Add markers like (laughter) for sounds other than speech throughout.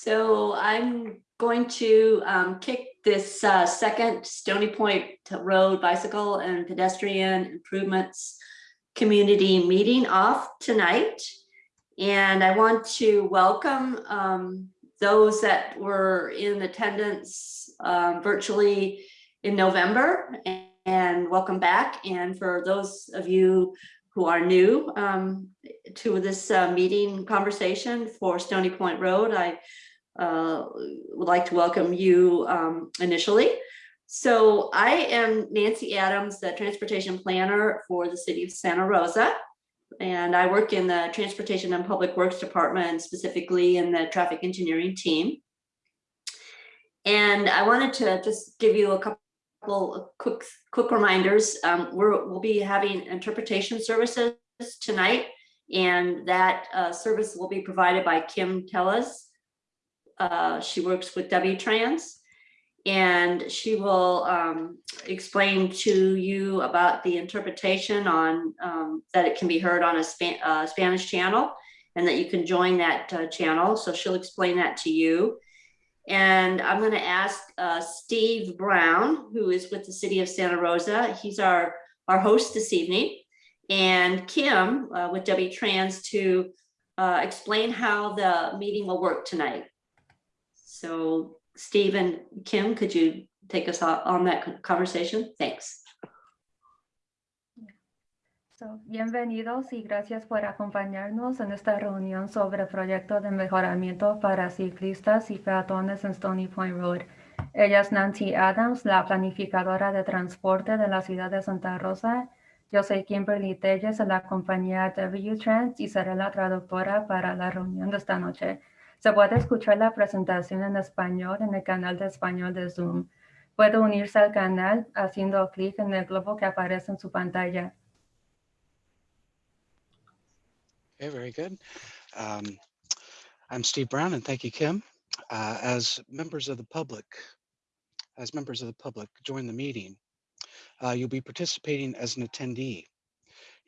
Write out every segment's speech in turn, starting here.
So I'm going to um, kick this uh, second Stony Point Road Bicycle and Pedestrian Improvements Community Meeting off tonight. And I want to welcome um, those that were in attendance um, virtually in November and, and welcome back. And for those of you who are new um, to this uh, meeting conversation for Stony Point Road, I uh, would like to welcome you um, initially. So I am Nancy Adams, the transportation planner for the city of Santa Rosa. And I work in the Transportation and Public Works Department, specifically in the traffic engineering team. And I wanted to just give you a couple quick, quick reminders. Um, we're, we'll be having interpretation services tonight, and that uh, service will be provided by Kim Telles. Uh, she works with W-Trans and she will um, explain to you about the interpretation on um, that it can be heard on a Span uh, Spanish channel and that you can join that uh, channel. So she'll explain that to you. And I'm going to ask uh, Steve Brown, who is with the city of Santa Rosa. He's our, our host this evening. And Kim uh, with W-Trans to uh, explain how the meeting will work tonight. So Steve and Kim, could you take us on that conversation? Thanks. So, bienvenidos y gracias por acompañarnos en esta reunión sobre el proyecto de mejoramiento para ciclistas y peatones en Stony Point Road. Ella es Nancy Adams, la planificadora de transporte de la ciudad de Santa Rosa. Yo soy Kimberly Telles de la compañía W-Trans y seré la traductora para la reunión de esta noche. Se puede escuchar la presentación en español en el canal de español de Zoom. Puede unirse al canal haciendo clic en el globo que aparece en su pantalla. Okay, very good. Um, I'm Steve Brown and thank you, Kim. Uh, as members of the public, as members of the public join the meeting, uh, you'll be participating as an attendee.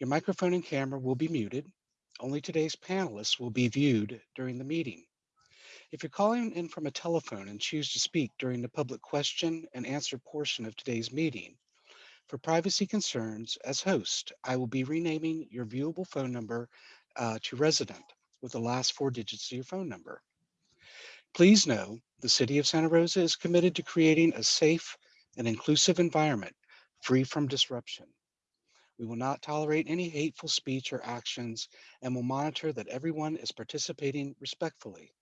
Your microphone and camera will be muted. Only today's panelists will be viewed during the meeting. If you're calling in from a telephone and choose to speak during the public question and answer portion of today's meeting, for privacy concerns, as host, I will be renaming your viewable phone number uh, to resident with the last four digits of your phone number. Please know the City of Santa Rosa is committed to creating a safe and inclusive environment free from disruption. We will not tolerate any hateful speech or actions and will monitor that everyone is participating respectfully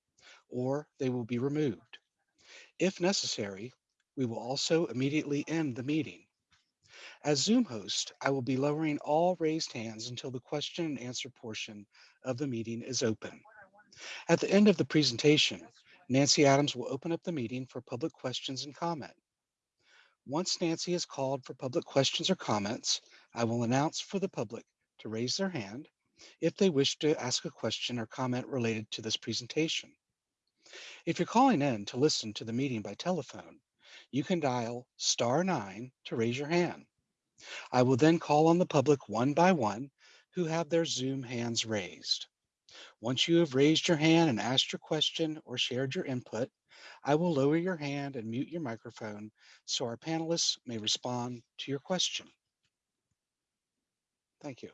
or they will be removed. If necessary, we will also immediately end the meeting. As Zoom host, I will be lowering all raised hands until the question and answer portion of the meeting is open. At the end of the presentation, Nancy Adams will open up the meeting for public questions and comment. Once Nancy has called for public questions or comments, I will announce for the public to raise their hand if they wish to ask a question or comment related to this presentation. If you're calling in to listen to the meeting by telephone, you can dial star nine to raise your hand. I will then call on the public one by one who have their Zoom hands raised. Once you have raised your hand and asked your question or shared your input, I will lower your hand and mute your microphone so our panelists may respond to your question. Thank you.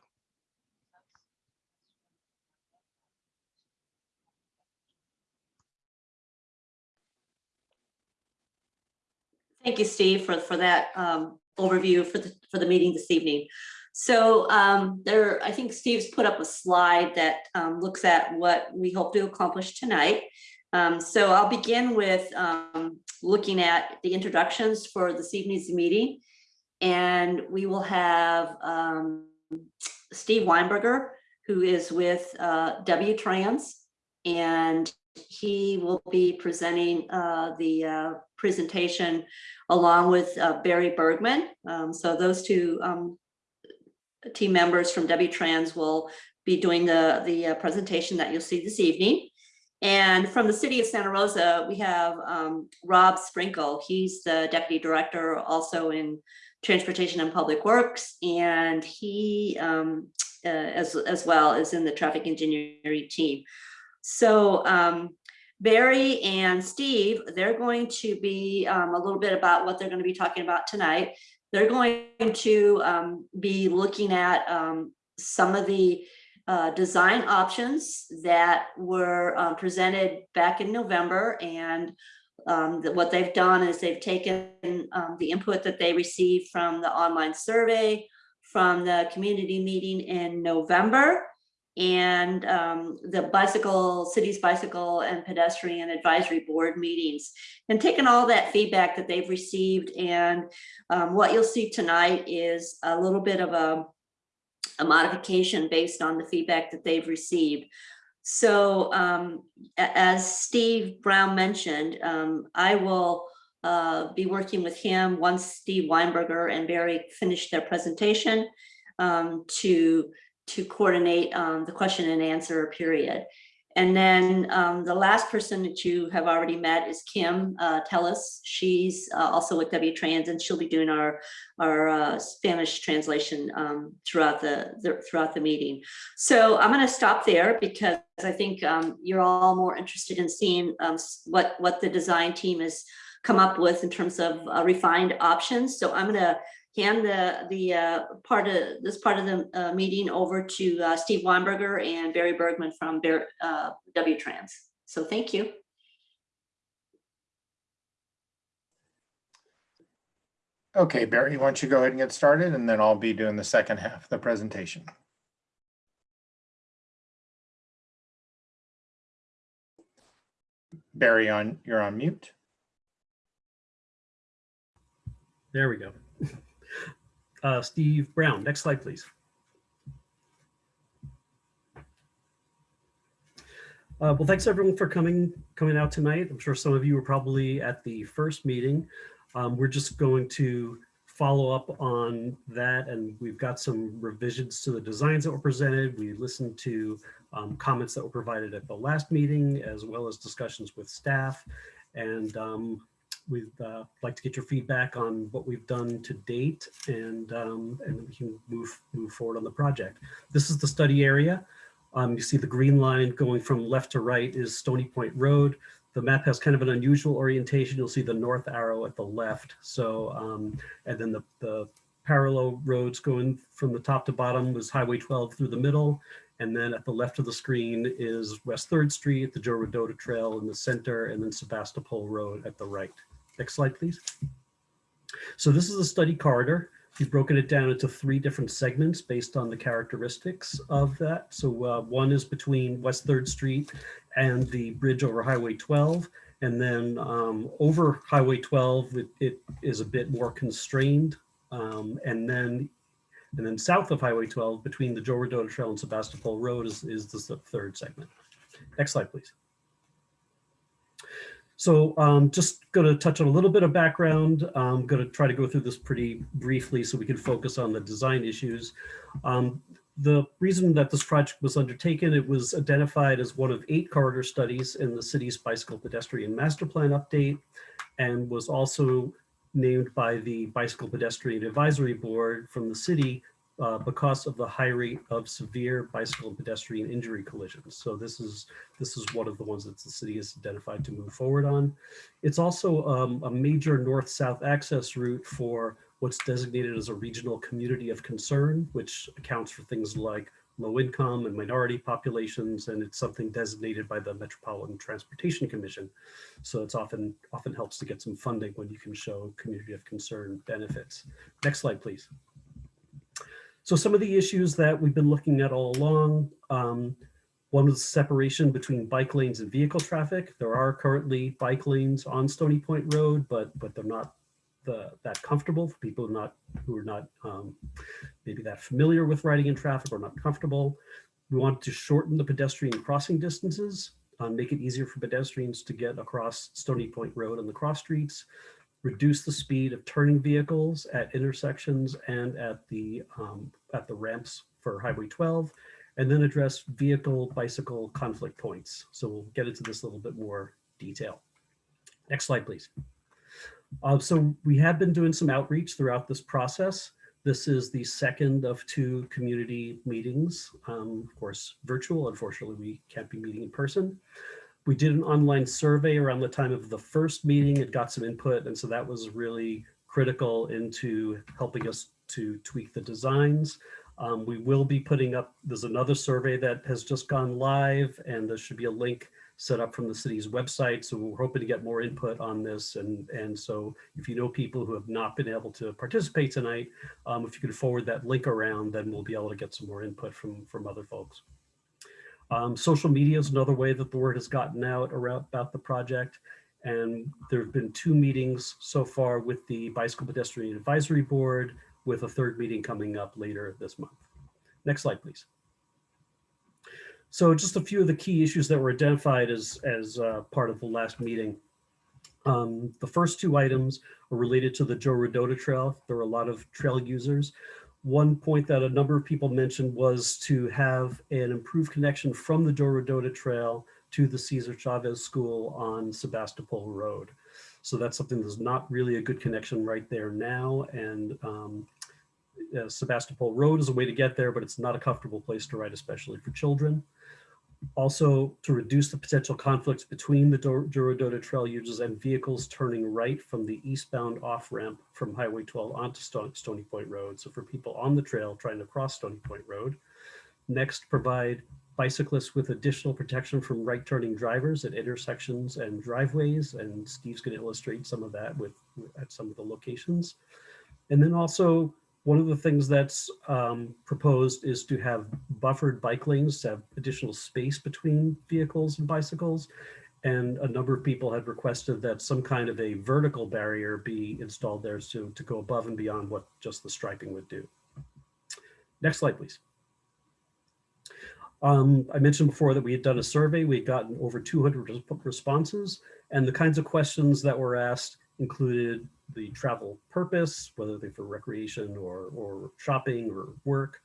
Thank you, Steve, for, for that um, overview for the, for the meeting this evening. So um, there, I think Steve's put up a slide that um, looks at what we hope to accomplish tonight. Um, so I'll begin with um, looking at the introductions for this evening's meeting. And we will have um, Steve Weinberger, who is with uh, W-Trans, and he will be presenting uh, the uh, presentation along with uh, Barry Bergman. Um, so those two um, team members from W-Trans will be doing the, the uh, presentation that you'll see this evening. And from the city of Santa Rosa, we have um, Rob Sprinkle. He's the deputy director also in transportation and public works. And he, um, uh, as, as well, is in the traffic engineering team. So um, Barry and Steve, they're going to be um, a little bit about what they're going to be talking about tonight. They're going to um, be looking at um, some of the uh, design options that were uh, presented back in November and um, what they've done is they've taken um, the input that they received from the online survey, from the community meeting in November, and um, the bicycle, city's bicycle and pedestrian advisory board meetings, and taken all that feedback that they've received. And um, what you'll see tonight is a little bit of a, a modification based on the feedback that they've received. So um, as Steve Brown mentioned, um, I will uh, be working with him once Steve Weinberger and Barry finish their presentation um, to to coordinate um, the question and answer period. And then um, the last person that you have already met is Kim uh, Telles. She's uh, also with W-Trans and she'll be doing our, our uh, Spanish translation um, throughout the, the- throughout the meeting. So I'm going to stop there because I think um, you're all more interested in seeing um, what, what the design team has come up with in terms of uh, refined options. So I'm going to hand the, the uh, part of, this part of the uh, meeting over to uh, Steve Weinberger and Barry Bergman from Bear- uh, W-Trans. So thank you. Okay, Barry, why don't you go ahead and get started and then I'll be doing the second half of the presentation. Barry, on, you're on mute. There we go. Uh, Steve Brown, next slide, please. Uh, well, thanks everyone for coming coming out tonight. I'm sure some of you were probably at the first meeting. Um, we're just going to follow up on that and we've got some revisions to the designs that were presented. We listened to um, comments that were provided at the last meeting as well as discussions with staff. And um, We'd uh, like to get your feedback on what we've done to date and, um, and we can move, move forward on the project. This is the study area. Um, you see the green line going from left to right is Stony Point Road. The map has kind of an unusual orientation. You'll see the north arrow at the left. So, um, and then the, the parallel roads going from the top to bottom was Highway 12 through the middle. And then at the left of the screen is West 3rd Street, the Joe Rodota Trail in the center, and then Sebastopol Road at the right. Next slide, please. So this is a study corridor. We've broken it down into three different segments based on the characteristics of that. So uh, one is between West 3rd Street and the bridge over Highway 12. And then um, over Highway 12, it, it is a bit more constrained. Um, and then and then south of Highway 12, between the Joe Rodota Trail and Sebastopol Road is, is the third segment. Next slide, please. So um, just going to touch on a little bit of background. I'm going to try to go through this pretty briefly so we can focus on the design issues. Um, the reason that this project was undertaken, it was identified as one of eight corridor studies in the city's bicycle pedestrian master plan update and was also named by the Bicycle Pedestrian Advisory Board from the city uh, because of the high rate of severe bicycle and pedestrian injury collisions. So this is this is one of the ones that the city has identified to move forward on. It's also um, a major north-south access route for what's designated as a regional community of concern, which accounts for things like low income and minority populations, and it's something designated by the Metropolitan Transportation Commission. So it's often often helps to get some funding when you can show community of concern benefits. Next slide, please. So some of the issues that we've been looking at all along, um, one was separation between bike lanes and vehicle traffic. There are currently bike lanes on Stony Point Road, but but they're not the, that comfortable for people not who are not um, maybe that familiar with riding in traffic or not comfortable. We want to shorten the pedestrian crossing distances, um, make it easier for pedestrians to get across Stony Point Road and the cross streets, reduce the speed of turning vehicles at intersections and at the um, at the ramps for Highway 12, and then address vehicle bicycle conflict points. So we'll get into this a little bit more detail. Next slide, please. Uh, so we have been doing some outreach throughout this process. This is the second of two community meetings, um, of course, virtual. Unfortunately, we can't be meeting in person. We did an online survey around the time of the first meeting and got some input. And so that was really critical into helping us to tweak the designs. Um, we will be putting up, there's another survey that has just gone live and there should be a link set up from the city's website. So we're hoping to get more input on this. And, and so if you know people who have not been able to participate tonight, um, if you could forward that link around, then we'll be able to get some more input from, from other folks. Um, social media is another way that the word has gotten out around about the project. And there have been two meetings so far with the Bicycle Pedestrian Advisory Board, with a third meeting coming up later this month. Next slide, please. So just a few of the key issues that were identified as, as uh, part of the last meeting. Um, the first two items are related to the Joe Rodota Trail. There are a lot of trail users. One point that a number of people mentioned was to have an improved connection from the Joe Rodota Trail to the Cesar Chavez School on Sebastopol Road. So that's something that's not really a good connection right there now. And um, uh, Sebastopol Road is a way to get there, but it's not a comfortable place to ride, especially for children. Also, to reduce the potential conflicts between the Joe Rodota Trail users and vehicles turning right from the eastbound off-ramp from Highway 12 onto Stony Point Road. So for people on the trail trying to cross Stony Point Road. Next, provide bicyclists with additional protection from right turning drivers at intersections and driveways. And Steve's going to illustrate some of that with at some of the locations. And then also one of the things that's um, proposed is to have buffered bike lanes to have additional space between vehicles and bicycles. And a number of people had requested that some kind of a vertical barrier be installed there to, to go above and beyond what just the striping would do. Next slide, please. Um, I mentioned before that we had done a survey. We had gotten over 200 responses and the kinds of questions that were asked included the travel purpose, whether they're for recreation or, or shopping or work,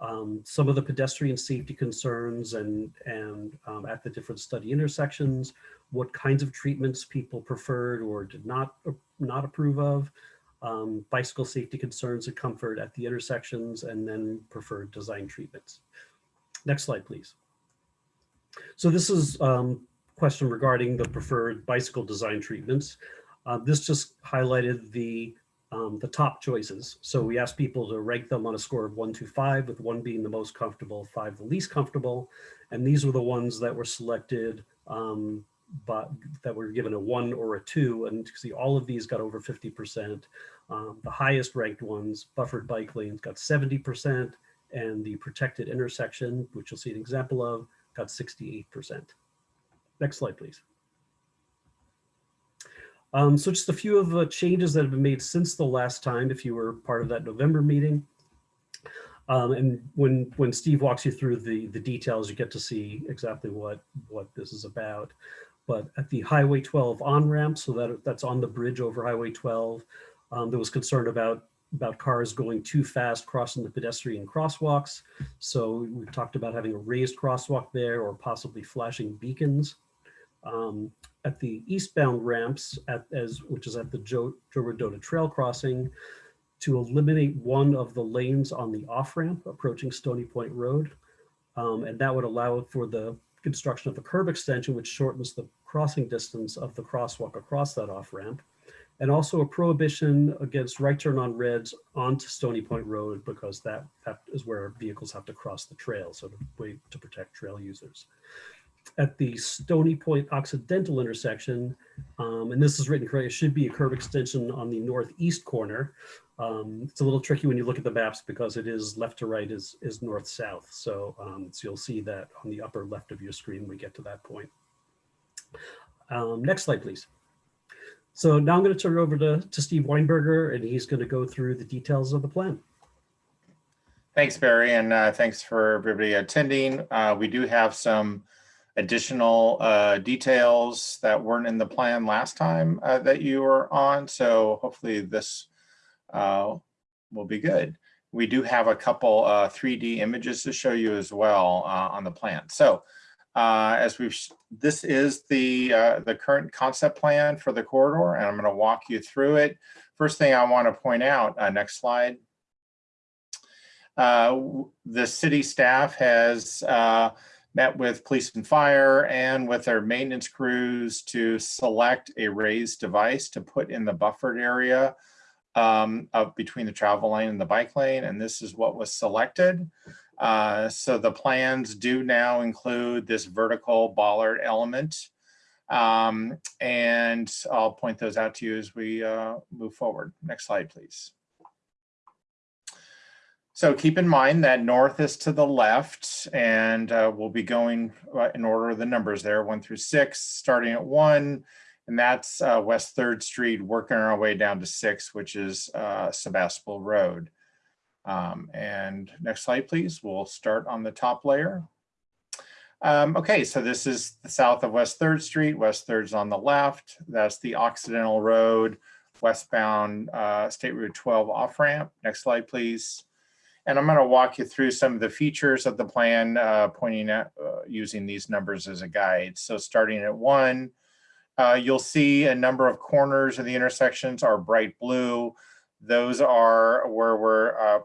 um, some of the pedestrian safety concerns and, and um, at the different study intersections, what kinds of treatments people preferred or did not, not approve of, um, bicycle safety concerns and comfort at the intersections, and then preferred design treatments. Next slide, please. So this is um, question regarding the preferred bicycle design treatments. Uh, this just highlighted the um, the top choices. So we asked people to rank them on a score of one to five, with one being the most comfortable, five the least comfortable. And these were the ones that were selected, um, but that were given a one or a two. And you see all of these got over 50%. Um, the highest ranked ones, buffered bike lanes, got 70%, and the protected intersection, which you'll see an example of, got 68%. Next slide, please. Um, so just a few of the changes that have been made since the last time, if you were part of that November meeting. Um, and when when Steve walks you through the the details, you get to see exactly what what this is about. But at the Highway 12 on ramp, so that that's on the bridge over Highway 12, um, there was concern about about cars going too fast crossing the pedestrian crosswalks. So we talked about having a raised crosswalk there or possibly flashing beacons. Um, at the eastbound ramps, at, as which is at the Joe, Joe Rodota Trail crossing, to eliminate one of the lanes on the off-ramp approaching Stony Point Road. Um, and that would allow for the construction of a curb extension, which shortens the crossing distance of the crosswalk across that off-ramp. And also a prohibition against right turn on reds onto Stony Point Road because that, that is where vehicles have to cross the trail, so to to protect trail users at the Stony Point Occidental intersection, um, and this is written correctly, it should be a curb extension on the northeast corner. Um, it's a little tricky when you look at the maps because it is left to right is, is north-south. So, um, so you'll see that on the upper left of your screen we get to that point. Um, next slide, please. So now I'm going to turn it over to, to Steve Weinberger, and he's going to go through the details of the plan. Thanks, Barry, and uh, thanks for everybody attending. Uh, we do have some additional uh, details that weren't in the plan last time uh, that you were on. So hopefully this uh, will be good. We do have a couple 3D images to show you as well on the plan. So as we've, this is the the current concept plan for the corridor, and I'm going to walk you through it. First thing I want to point out, next slide. Uh, the city staff has uh, met with police and fire and with their maintenance crews to select a raised device to put in the buffered area um, of between the travel lane and the bike lane, and this is what was selected. Uh, so the plans do now include this vertical bollard element. Um, and I'll point those out to you as we uh, move forward. Next slide, please. So keep in mind that north is to the left and uh, we'll be going uh, in order of the numbers there, one through six, starting at one. And that's uh, West Third Street, working our way down to six, which is uh, Sebastopol Road. Um, and next slide, please. We'll start on the top layer. Um, okay, so this is the south of West Third Street. West Third's on the left. That's the Occidental Road, westbound uh, State Route 12 off ramp. Next slide, please. And I'm going to walk you through some of the features of the plan, uh, pointing at uh, using these numbers as a guide. So starting at one, uh, you'll see a number of corners of the intersections are bright blue. Those are where we're uh,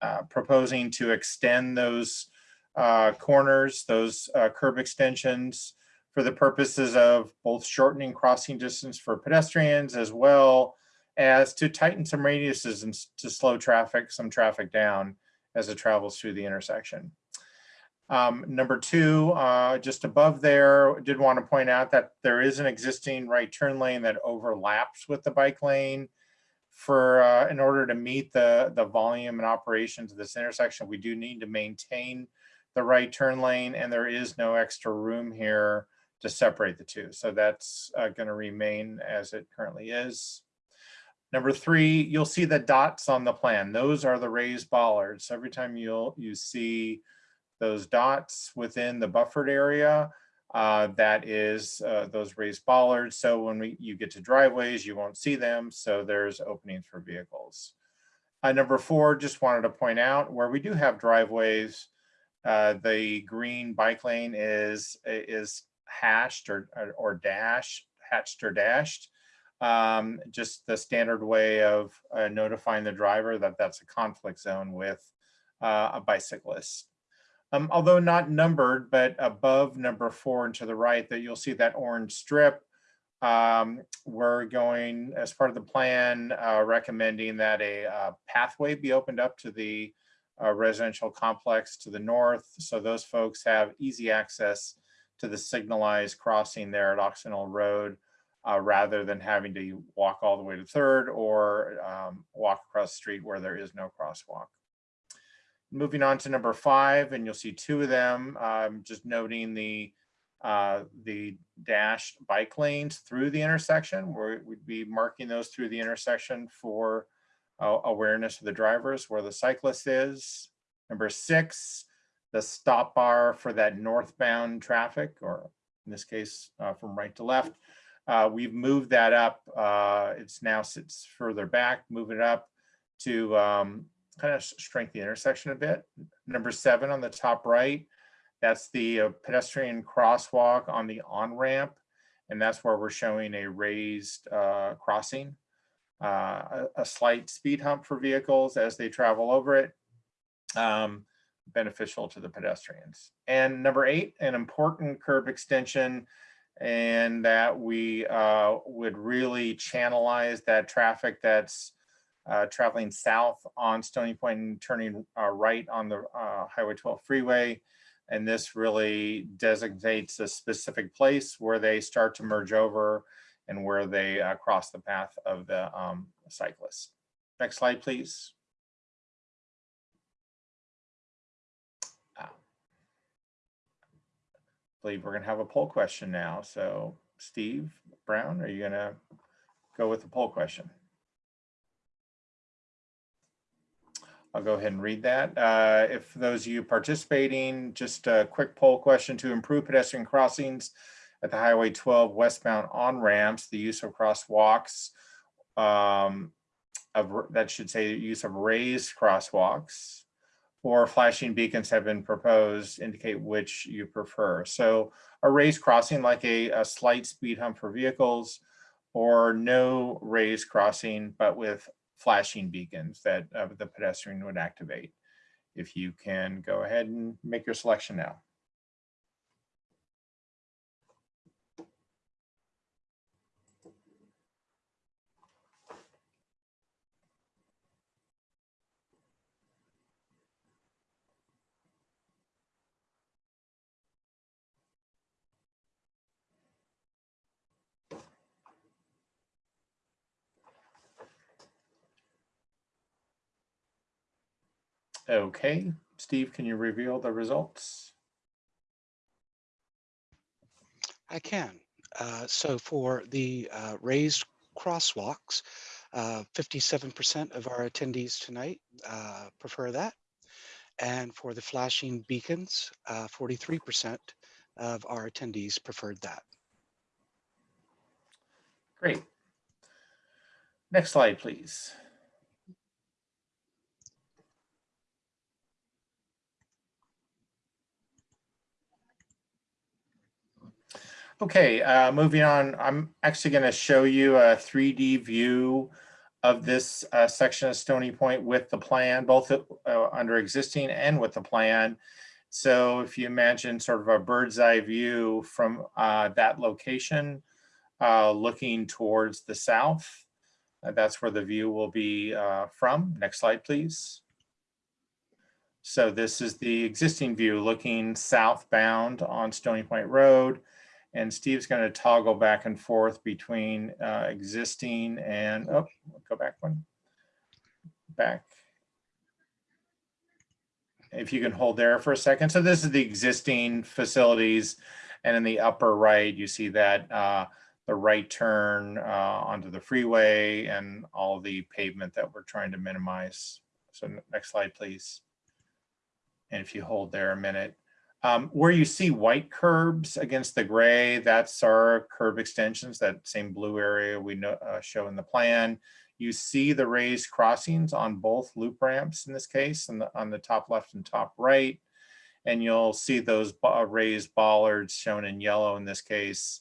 uh, proposing to extend those uh, corners, those curb extensions for the purposes of both shortening crossing distance for pedestrians as well as to tighten some radiuses and to slow traffic, some traffic down as it travels through the intersection. Um, number two, uh, just above there, did want to point out that there is an existing right turn lane that overlaps with the bike lane. For uh, in order to meet the the volume and operations of this intersection, we do need to maintain the right turn lane, and there is no extra room here to separate the two. So that's uh, going to remain as it currently is. Number three, you'll see the dots on the plan. Those are the raised bollards. Every time you'll you see those dots within the buffered area, uh, that is uh, those raised bollards. So when we, you get to driveways, you won't see them. So there's openings for vehicles. Uh, number four, just wanted to point out where we do have driveways, uh, the green bike lane is is hashed or or dash hatched or dashed um, just the standard way of uh, notifying the driver that that's a conflict zone with uh, a bicyclist. Um, although not numbered, but above number four and to the right that you'll see that orange strip. Um, we're going as part of the plan, uh, recommending that a uh, pathway be opened up to the uh, residential complex to the north. So those folks have easy access to the signalized crossing there at Occidental Road uh, rather than having to walk all the way to third or um, walk across the street where there is no crosswalk. Moving on to number five, and you'll see two of them, um, just noting the uh, the dashed bike lanes through the intersection, where we'd be marking those through the intersection for uh, awareness of the drivers where the cyclist is. Number six, the stop bar for that northbound traffic, or in this case, uh, from right to left, uh, we've moved that up. Uh, it's now sits further back, move it up to um, kind of strengthen the intersection a bit. Number seven on the top right, that's the uh, pedestrian crosswalk on the on-ramp. And that's where we're showing a raised uh, crossing, uh, a, a, slight speed hump for vehicles as they travel over it. Um, beneficial to the pedestrians. And number eight, an important curb extension and that we uh, would really channelize that traffic that's uh, traveling south on Stony Point and turning uh, right on the uh, Highway 12 freeway. And this really designates a specific place where they start to merge over and where they uh, cross the path of the um, cyclist. Next slide, please. Believe we're going to have a poll question now. So Steve Brown, are you going to go with the poll question? I'll go ahead and read that. Uh, if those of you participating, just a quick poll question to improve pedestrian crossings at the Highway 12 westbound on ramps, the use of crosswalks, um, of, that should say use of raised crosswalks, or flashing beacons have been proposed indicate which you prefer. So a raised crossing like a, a slight speed hump for vehicles or no raised crossing, but with flashing beacons that uh, the pedestrian would activate. If you can go ahead and make your selection now. Okay, Steve, can you reveal the results? I can. Uh, so for the uh, raised crosswalks, uh, 57% of our attendees tonight uh, prefer that. And for the flashing beacons, uh, 43% of our attendees preferred that. Great. Next slide, please. Okay, uh, moving on, I'm actually going to show you a 3D view of this uh, section of Stony Point with the plan, both uh, under existing and with the plan. So if you imagine sort of a bird's eye view from uh, that location, uh, looking towards the south, uh, that's where the view will be uh, from. Next slide, please. So this is the existing view looking southbound on Stony Point Road. And Steve's going to toggle back and forth between uh, existing and, oh, go back one. Back. If you can hold there for a second. So this is the existing facilities. And in the upper right, you see that uh, the right turn uh, onto the freeway and all the pavement that we're trying to minimize. So next slide, please. And if you hold there a minute, um, where you see white curbs against the gray, that's our curb extensions, that same blue area we know, uh, show in the plan. You see the raised crossings on both loop ramps in this case, and on the top left and top right. And you'll see those raised bollards shown in yellow in this case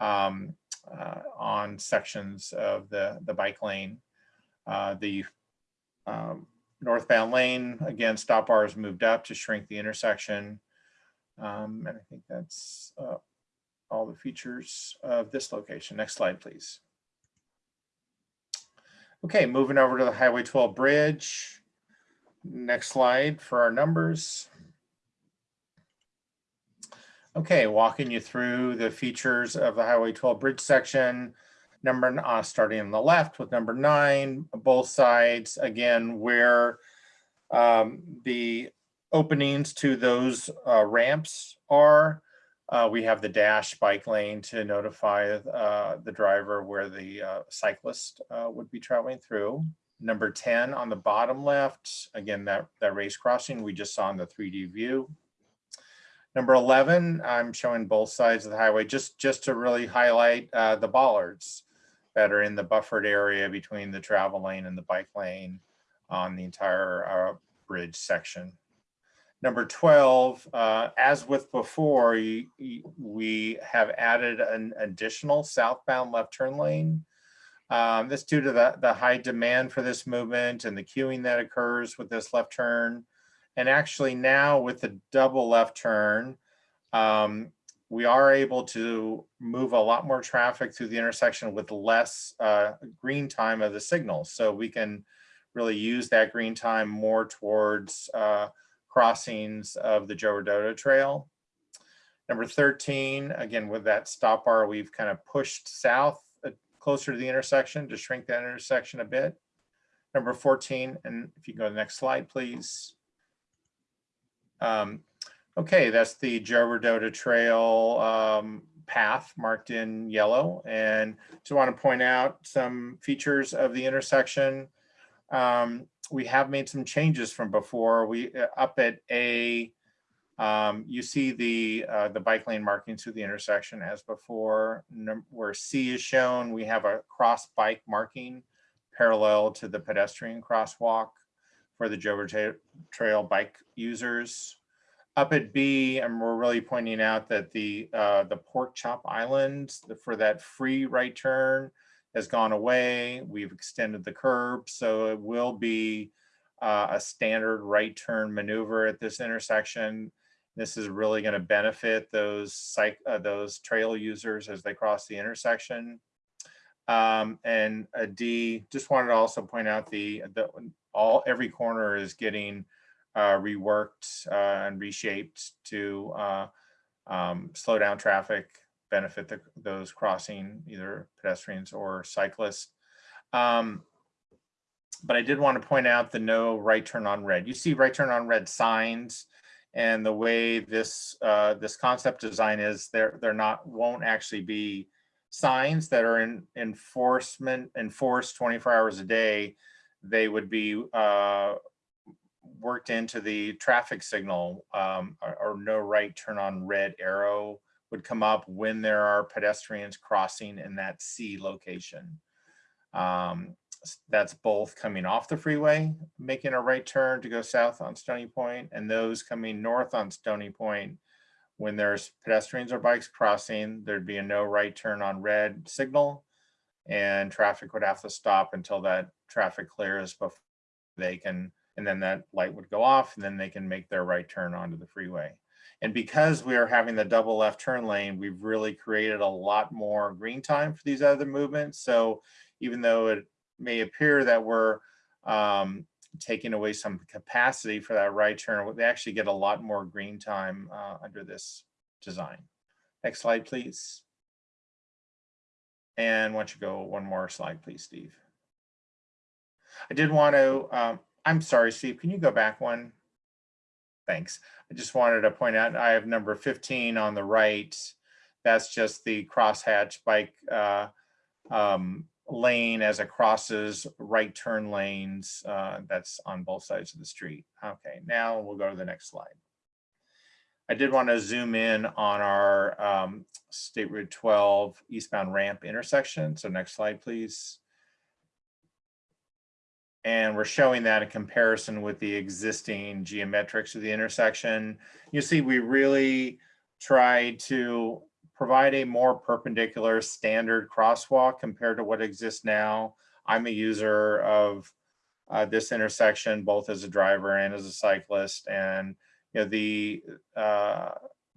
um, uh, on sections of the, the bike lane. Uh, the um, northbound lane, again, stop bars moved up to shrink the intersection. Um, and I think that's uh, all the features of this location. Next slide, please. Okay, moving over to the Highway 12 bridge. Next slide for our numbers. Okay, walking you through the features of the Highway 12 bridge section. Number uh, starting on the left with number nine, both sides, again, where um, the openings to those uh, ramps are. Uh, we have the dash bike lane to notify uh, the driver where the uh, cyclist uh, would be traveling through. Number 10 on the bottom left, again, that, that race crossing we just saw in the 3D view. Number 11, I'm showing both sides of the highway just, just to really highlight uh, the bollards that are in the buffered area between the travel lane and the bike lane on the entire bridge section. Number 12, uh, as with before, you, you, we have added an additional southbound left turn lane. Um, this due to the, the high demand for this movement and the queuing that occurs with this left turn. And actually now with the double left turn, um, we are able to move a lot more traffic through the intersection with less uh, green time of the signal. So we can really use that green time more towards uh, crossings of the Joe Rodota Trail. Number 13, again, with that stop bar, we've kind of pushed south uh, closer to the intersection to shrink that intersection a bit. Number 14, and if you go to the next slide, please. Um, okay, that's the Joe Rodota Trail um, path marked in yellow. And just want to point out some features of the intersection. Um, we have made some changes from before. We uh, up at A, um, you see the uh, the bike lane markings through the intersection as before. Where C is shown, we have a cross bike marking parallel to the pedestrian crosswalk for the Joe Trail bike users. Up at B, and we're really pointing out that the uh, the pork chop island for that free right turn has gone away. We've extended the curb, so it will be uh, a standard right turn maneuver at this intersection. This is really going to benefit those uh, those trail users as they cross the intersection. Um, and a D, just wanted to also point out the, the all every corner is getting uh, reworked uh, and reshaped to uh, um, slow down traffic benefit the, those crossing either pedestrians or cyclists. Um, but I did want to point out the no right turn on red. You see right turn on red signs and the way this uh, this concept design is, they're they're not won't actually be signs that are in enforcement enforced 24 hours a day. They would be uh, worked into the traffic signal um, or, or no right turn on red arrow would come up when there are pedestrians crossing in that C location. Um, that's both coming off the freeway, making a right turn to go south on Stony Point, and those coming north on Stony Point. When there's pedestrians or bikes crossing, there'd be a no right turn on red signal. And traffic would have to stop until that traffic clears before they can, and then that light would go off, and then they can make their right turn onto the freeway. And because we are having the double left turn lane, we've really created a lot more green time for these other movements. So even though it may appear that we're um, taking away some capacity for that right turn, they actually get a lot more green time uh, under this design. Next slide, please. And don't you go one more slide, please, Steve? I did want to, um, I'm sorry, Steve, can you go back one? Thanks. I just wanted to point out, I have number 15 on the right. That's just the crosshatch bike uh, um, lane as it crosses right turn lanes. uh, That's on both sides of the street. Okay, now we'll go to the next slide. I did want to zoom in on our um, State Route 12 eastbound ramp intersection. So next slide, please. And we're showing that in comparison with the existing geometrics of the intersection. You see, we really tried to provide a more perpendicular standard crosswalk compared to what exists now. I'm a user of uh, this intersection, both as a driver and as a cyclist. And you know, the uh,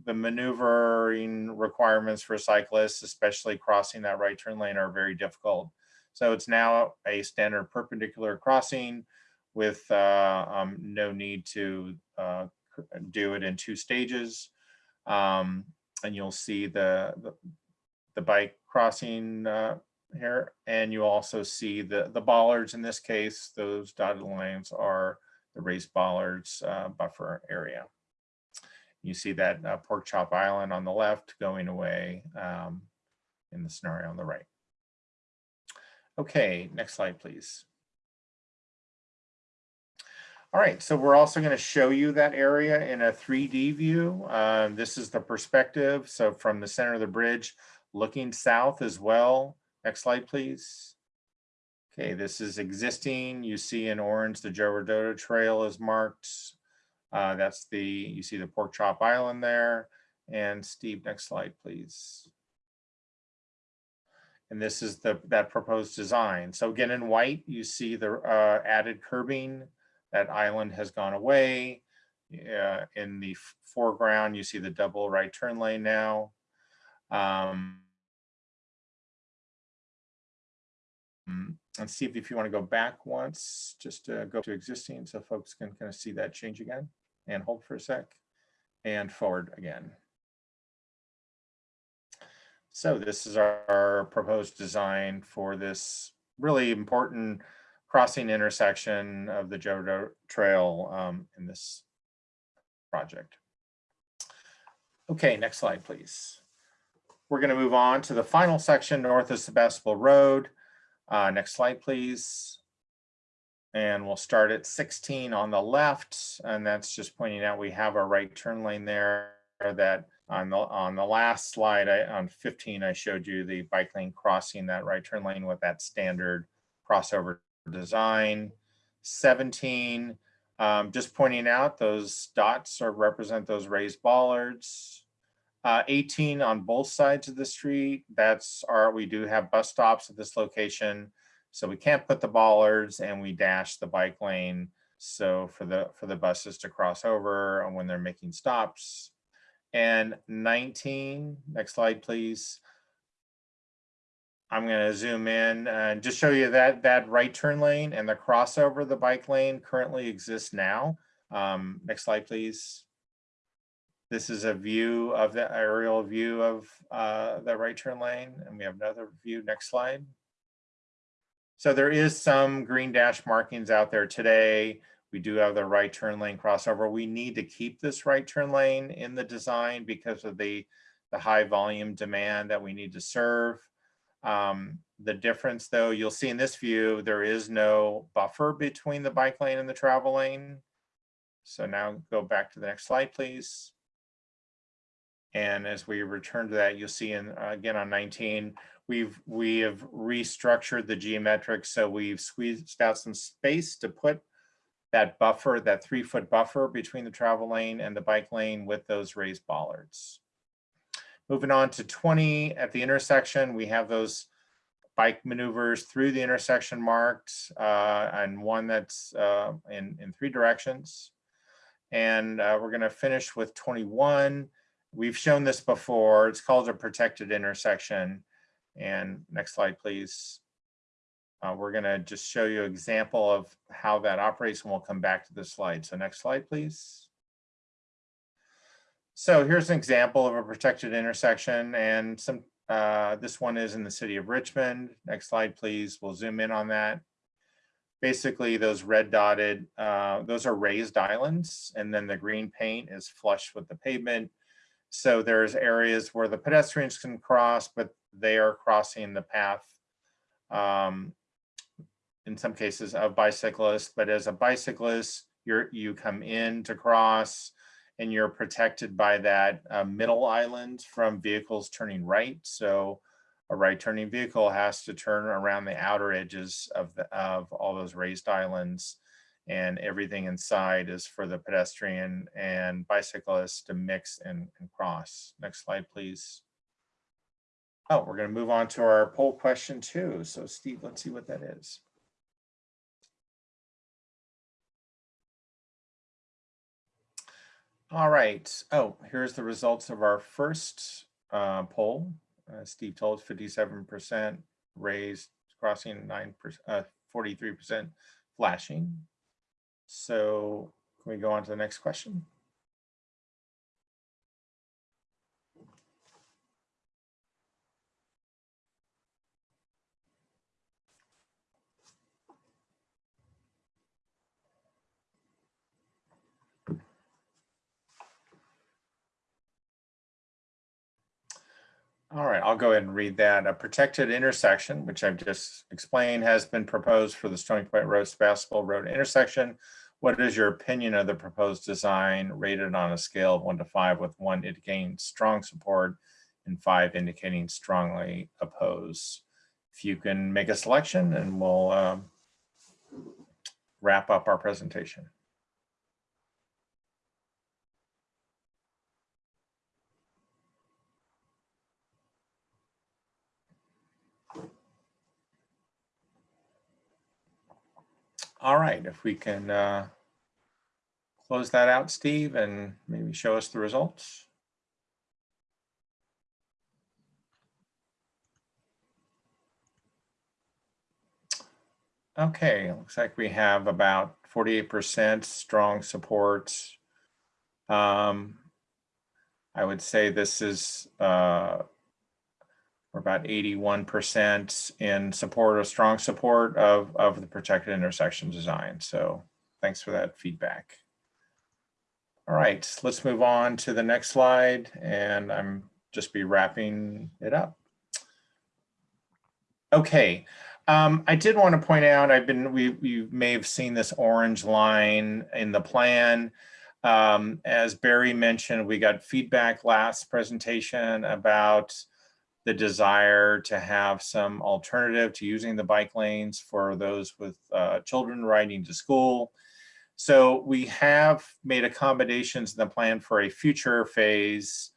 the maneuvering requirements for cyclists, especially crossing that right turn lane, are very difficult. So it's now a standard perpendicular crossing with uh, um, no need to uh, do it in two stages. Um, and you'll see the, the, the bike crossing uh, here, and you also see the, the bollards in this case, those dotted lines are the raised bollards uh, buffer area. You see that uh, pork chop island on the left going away um, in the scenario on the right. Okay, next slide, please. All right, so we're also going to show you that area in a 3D view. Uh, this is the perspective. So from the center of the bridge, looking south as well. Next slide, please. Okay, this is existing. You see in orange, the Joe Rodota Trail is marked. Uh, that's the, you see the Pork Chop Island there. And Steve, next slide, please. And this is the that proposed design. So again, in white, you see the uh, added curbing. That island has gone away. Uh, in the foreground, you see the double right turn lane now. Um, and see if, if you want to go back once, just to go to existing so folks can kind of see that change again and hold for a sec and forward again. So this is our, our proposed design for this really important crossing intersection of the Jodo Trail um, in this project. Okay, next slide, please. We're going to move on to the final section north of Sebastopol Road. Uh, next slide, please. And we'll start at 16 on the left, and that's just pointing out we have a right turn lane there that on the on the last slide I, on 15 I showed you the bike lane crossing that right turn lane with that standard crossover design. 17 um, just pointing out those dots are represent those raised bollards. Uh, 18 on both sides of the street. That's our we do have bus stops at this location, so we can't put the bollards and we dash the bike lane. So for the for the buses to cross over and when they're making stops, and 19. Next slide, please. I'm going to zoom in and just show you that that right turn lane and the crossover the bike lane currently exists now. Um, next slide, please. This is a view of the aerial view of uh, the right turn lane, and we have another view. Next slide. So there is some green dash markings out there today. We do have the right turn lane crossover. We need to keep this right turn lane in the design because of the, the high volume demand that we need to serve. Um, the difference though, you'll see in this view, there is no buffer between the bike lane and the travel lane. So now go back to the next slide, please. And as we return to that, you'll see in, again, on 19, we've, we have restructured the geometric. So we've squeezed out some space to put that buffer, that three foot buffer between the travel lane and the bike lane with those raised bollards. Moving on to 20 at the intersection, we have those bike maneuvers through the intersection marked uh, and one that's uh, in, in three directions. And uh, we're gonna finish with 21. We've shown this before. It's called a protected intersection. And next slide, please. Uh, we're gonna just show you an example of how that operates and we'll come back to this slide. So next slide, please. So here's an example of a protected intersection and some, uh, this one is in the city of Richmond. Next slide, please. We'll zoom in on that. Basically, those red dotted, uh, those are raised islands and then the green paint is flush with the pavement. So there's areas where the pedestrians can cross, but they are crossing the path um, in some cases of bicyclists, but as a bicyclist, you're, you come in to cross and you're protected by that uh, middle island from vehicles turning right. So a right turning vehicle has to turn around the outer edges of, the, of all those raised islands and everything inside is for the pedestrian and bicyclists to mix and, and cross. Next slide, please. Oh, we're going to move on to our poll question two. So Steve, let's see what that is. All right. Oh, here's the results of our first uh, poll. Uh, Steve told 57% raised, crossing 9%, uh, 43% flashing. So can we go on to the next question? All right, I'll go ahead and read that. A protected intersection, which I've just explained, has been proposed for the Stony Point Road Sebastopol Road intersection. What is your opinion of the proposed design rated on a scale of one to five with one indicating strong support and five indicating strongly oppose? If you can make a selection and we'll um, wrap up our presentation. All right, if we can uh, close that out, Steve, and maybe show us the results. Okay, looks like we have about 48% strong support. Um, I would say this is uh, we're about 81% in support or strong support of, of the protected intersection design. So thanks for that feedback. All right, let's move on to the next slide and I'm just be wrapping it up. Okay, um, I did want to point out, I've been, we, you may have seen this orange line in the plan. Um, as Barry mentioned, we got feedback last presentation about the desire to have some alternative to using the bike lanes for those with uh, children riding to school. So we have made accommodations in the plan for a future phase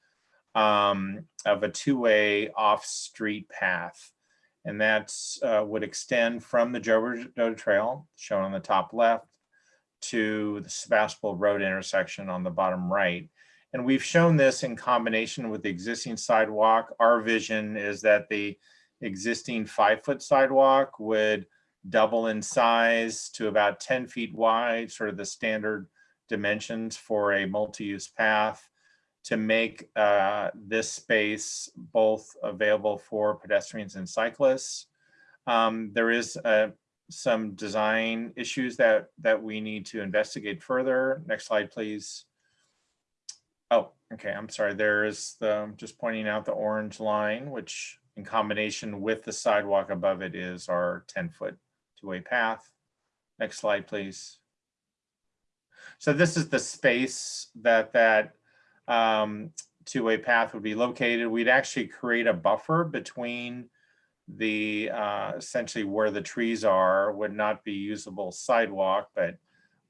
um, of a two-way off-street path. And that uh, would extend from the Joe Trail, shown on the top left, to the Sebastopol Road intersection on the bottom right. And we've shown this in combination with the existing sidewalk. Our vision is that the existing five foot sidewalk would double in size to about 10 feet wide, sort of the standard dimensions for a multi-use path to make uh, this space both available for pedestrians and cyclists. Um, there is uh, some design issues that that we need to investigate further. Next slide, please. Okay. I'm sorry. There is the just pointing out the orange line, which in combination with the sidewalk above it is our 10 foot two-way path. Next slide, please. So this is the space that that um, two-way path would be located. We'd actually create a buffer between the uh, essentially where the trees are would not be usable sidewalk, but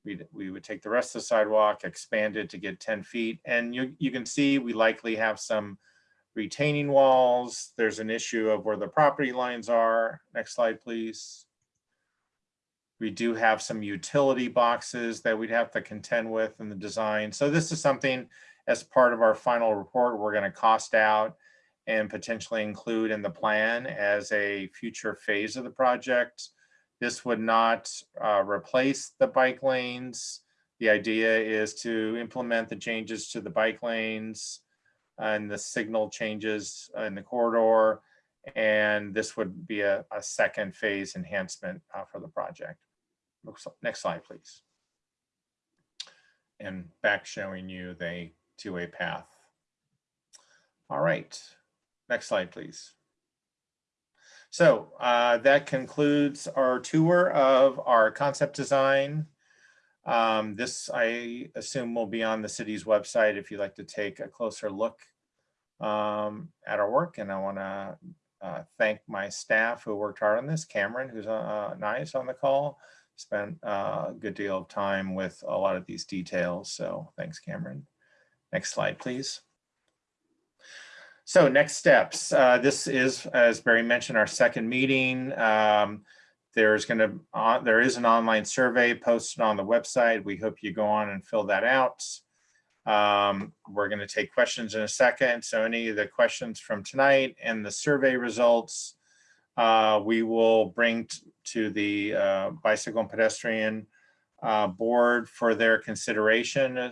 we we would take the rest of the sidewalk, expand it to get 10 feet. And you, you can see we likely have some retaining walls. There's an issue of where the property lines are. Next slide, please. We do have some utility boxes that we'd have to contend with in the design. So this is something as part of our final report, we're going to cost out and potentially include in the plan as a future phase of the project. This would not uh, replace the bike lanes. The idea is to implement the changes to the bike lanes and the signal changes in the corridor. And this would be a, a second phase enhancement uh, for the project. Next slide, please. And back showing you the two-way path. All right, next slide, please. So uh, that concludes our tour of our concept design. Um, this, I assume, will be on the city's website if you'd like to take a closer look um, at our work. And I want to uh, thank my staff who worked hard on this. Cameron, who's uh, nice on the call, spent uh, a good deal of time with a lot of these details. So thanks, Cameron. Next slide, please. So next steps. Uh, this is, as Barry mentioned, our second meeting. Um, there's going to uh, there is an online survey posted on the website. We hope you go on and fill that out. Um, we're going to take questions in a second. So any of the questions from tonight and the survey results, uh, we will bring to the uh, bicycle and pedestrian uh, board for their consideration uh,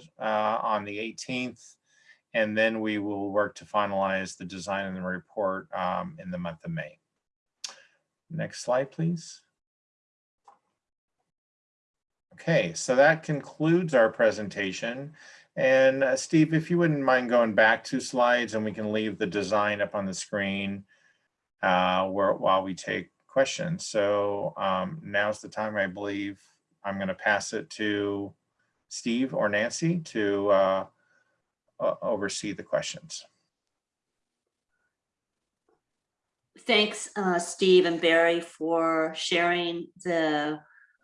on the 18th. And then we will work to finalize the design and the report um, in the month of May. Next slide, please. Okay, so that concludes our presentation. And uh, Steve, if you wouldn't mind going back two slides and we can leave the design up on the screen uh, where, while we take questions. So um, now's the time, I believe, I'm going to pass it to Steve or Nancy to uh, uh, oversee the questions. Thanks, uh, Steve and Barry for sharing the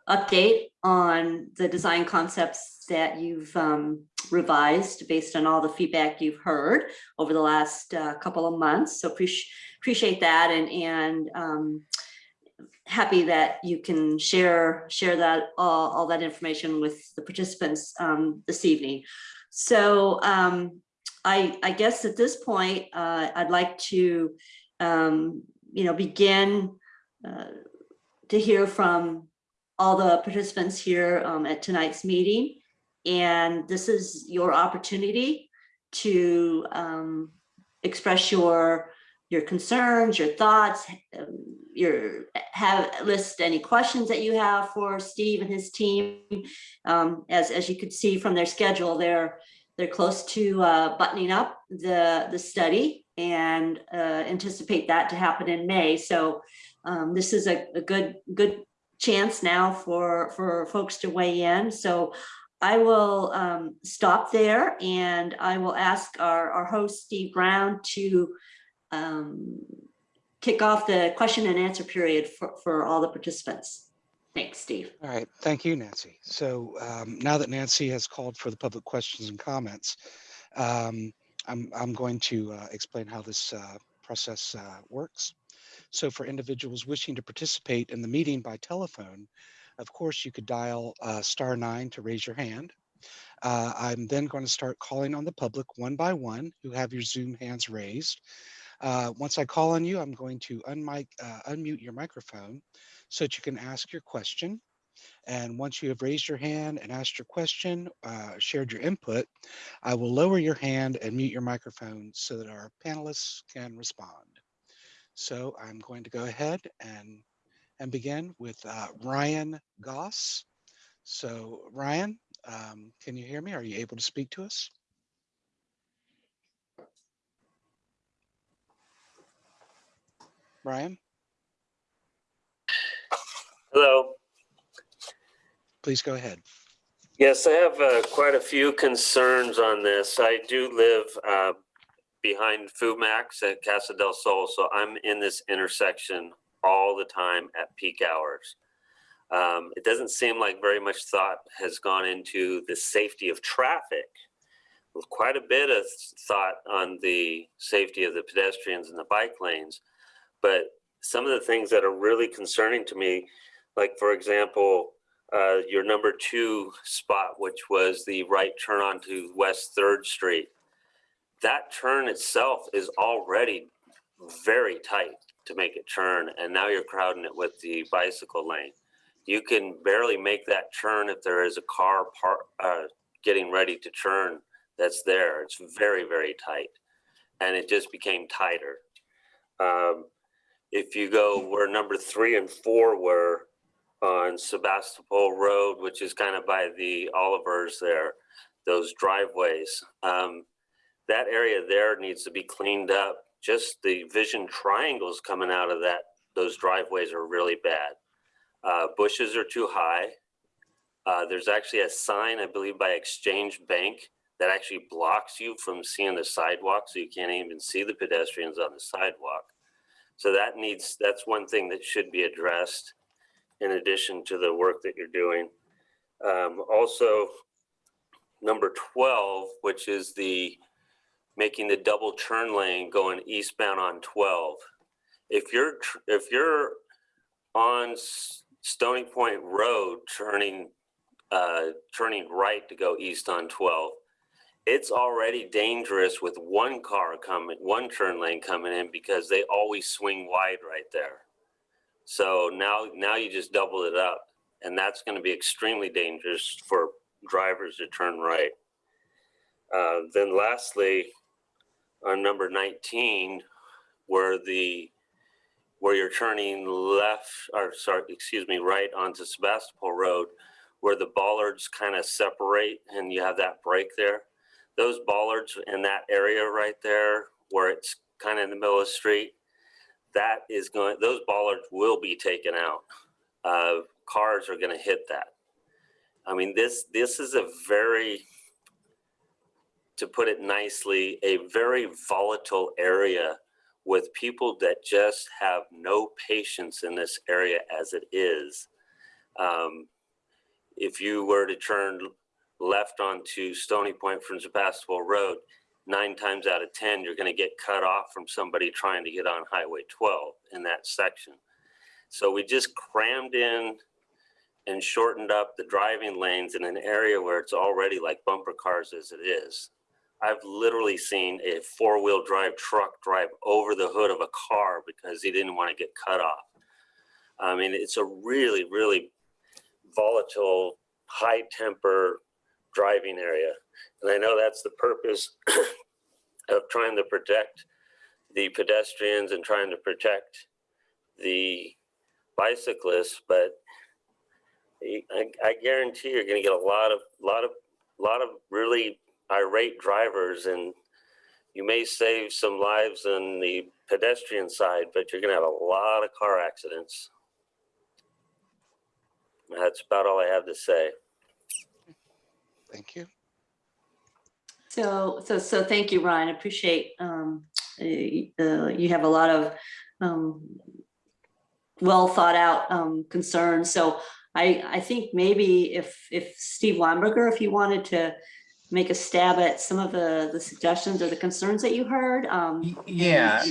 update on the design concepts that you've um, revised based on all the feedback you've heard over the last uh, couple of months. So appreciate appreciate that and and um, happy that you can share share that all, all that information with the participants um, this evening. So um, I, I guess at this point, uh, I'd like to, um, you know, begin uh, to hear from all the participants here um, at tonight's meeting. And this is your opportunity to um, express your your concerns, your thoughts, um, your have list any questions that you have for Steve and his team. Um, as as you could see from their schedule, they're they're close to uh, buttoning up the the study and uh, anticipate that to happen in May. So um, this is a, a good good chance now for for folks to weigh in. So I will um, stop there and I will ask our, our host, Steve Brown, to um, kick off the question and answer period for, for all the participants. Thanks, Steve. All right, thank you, Nancy. So um, now that Nancy has called for the public questions and comments, um, I'm, I'm going to uh, explain how this uh, process uh, works. So for individuals wishing to participate in the meeting by telephone, of course, you could dial uh, star nine to raise your hand. Uh, I'm then going to start calling on the public one by one who have your Zoom hands raised. Uh, once I call on you, I'm going to unmic, uh, unmute your microphone so that you can ask your question. And once you have raised your hand and asked your question, uh, shared your input, I will lower your hand and mute your microphone so that our panelists can respond. So I'm going to go ahead and and begin with uh, Ryan Goss. So Ryan, um, can you hear me? Are you able to speak to us? Ryan, Hello. please go ahead. Yes, I have uh, quite a few concerns on this. I do live uh, behind FoodMaxx at Casa del Sol, so I'm in this intersection all the time at peak hours. Um, It doesn't seem like very much thought has gone into the safety of traffic. With Quite a bit of thought on the safety of the pedestrians and the bike lanes. But some of the things that are really concerning to me, like for example, uh, your number two spot, which was the right turn onto West Third Street. That turn itself is already very tight to make it turn, and now you're crowding it with the bicycle lane. You can barely make that turn if there is a car par uh, getting ready to turn that's there. It's very, very tight, and it just became tighter. Um, if you go where number three and four were, on Sebastopol Road, which is kind of by the Olivers there, those driveways. Um, that area there needs to be cleaned up. Just the vision triangles coming out of that, those driveways are really bad. Uh, bushes are too high. Uh, there's actually a sign, I believe, by Exchange Bank that actually blocks you from seeing the sidewalk, so you can't even see the pedestrians on the sidewalk. So that needs, that's one thing that should be addressed in addition to the work that you're doing. Um, also, number 12, which is the making the double turn lane going eastbound on 12. If you're if you're on Stony Point Road turning uh, turning right to go east on 12, it's already dangerous with one car coming, one turn lane coming in because they always swing wide right there. So now, now you just double it up and that's going to be extremely dangerous for drivers to turn right. Uh, then lastly, on number 19, where the, where you're turning left, or sorry, excuse me, right onto Sebastopol Road, where the bollards kind of separate and you have that break there. Those bollards in that area right there, where it's kind of in the middle of the street, that is going, those bollards will be taken out. Uh, cars are going to hit that. I mean, this, this is a very, to put it nicely, a very volatile area with people that just have no patience in this area as it is. Um, if you were to turn left onto Stony Point from Sebastopol Road, nine times out of 10, you're going to get cut off from somebody trying to get on Highway 12 in that section. So we just crammed in and shortened up the driving lanes in an area where it's already like bumper cars as it is. I've literally seen a four wheel drive truck drive over the hood of a car because he didn't want to get cut off. I mean, it's a really, really volatile, high temper driving area. And I know that's the purpose (clears throat) of trying to protect the pedestrians and trying to protect the bicyclists, but I, I guarantee you're going to get a lot of, lot of, lot of really irate drivers, and you may save some lives on the pedestrian side, but you're going to have a lot of car accidents. That's about all I have to say. Thank you. So, so, so thank you, Ryan. I appreciate, um, uh, you have a lot of, um, well thought out, um, concerns. So I, I think maybe if, if Steve Weinberger, if you wanted to make a stab at some of the, the suggestions or the concerns that you heard, um. Y- Yeah,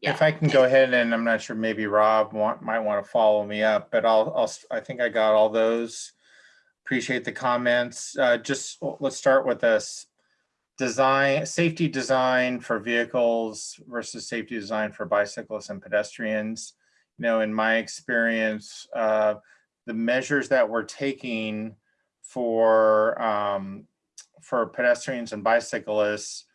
Yeah. if I can go ahead and I'm not sure, maybe Rob want, might want to follow me up, but I'll, I'll, I think I got all those. Appreciate the comments. Uh, just, let's start with this. Design, safety design for vehicles versus safety design for bicyclists and pedestrians. You know, in my experience, uh, the measures that we're taking for, um, for pedestrians and bicyclists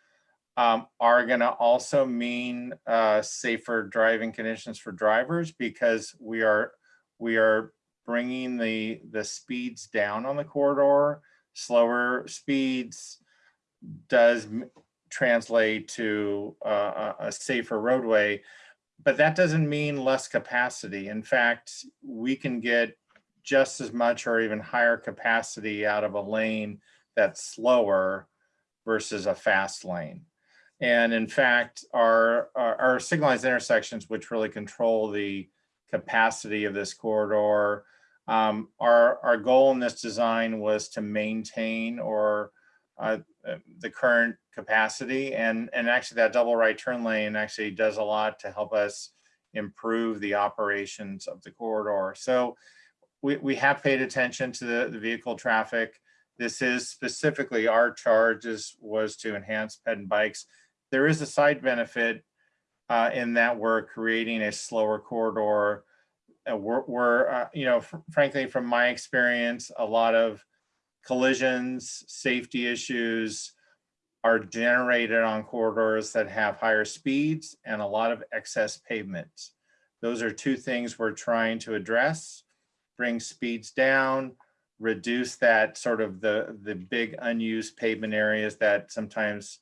um, are going to also mean uh, safer driving conditions for drivers because we are we are bringing the, the speeds down on the corridor. Slower speeds does translate to uh, a, safer roadway, but that doesn't mean less capacity. In fact, we can get just as much or even higher capacity out of a lane that's slower versus a fast lane. And in fact, our, our, our signalized intersections, which really control the capacity of this corridor, um, our, our goal in this design was to maintain or uh, uh, the current capacity and, and actually that double right turn lane actually does a lot to help us improve the operations of the corridor. So we, we have paid attention to the, the vehicle traffic. This is specifically our charge was to enhance ped and bikes. There is a side benefit uh, in that we're creating a slower corridor. We're, we're uh, you know, fr- frankly, from my experience, a lot of collisions, safety issues are generated on corridors that have higher speeds and a lot of excess pavement. Those are two things we're trying to address, bring speeds down, reduce that sort of the, the big unused pavement areas that sometimes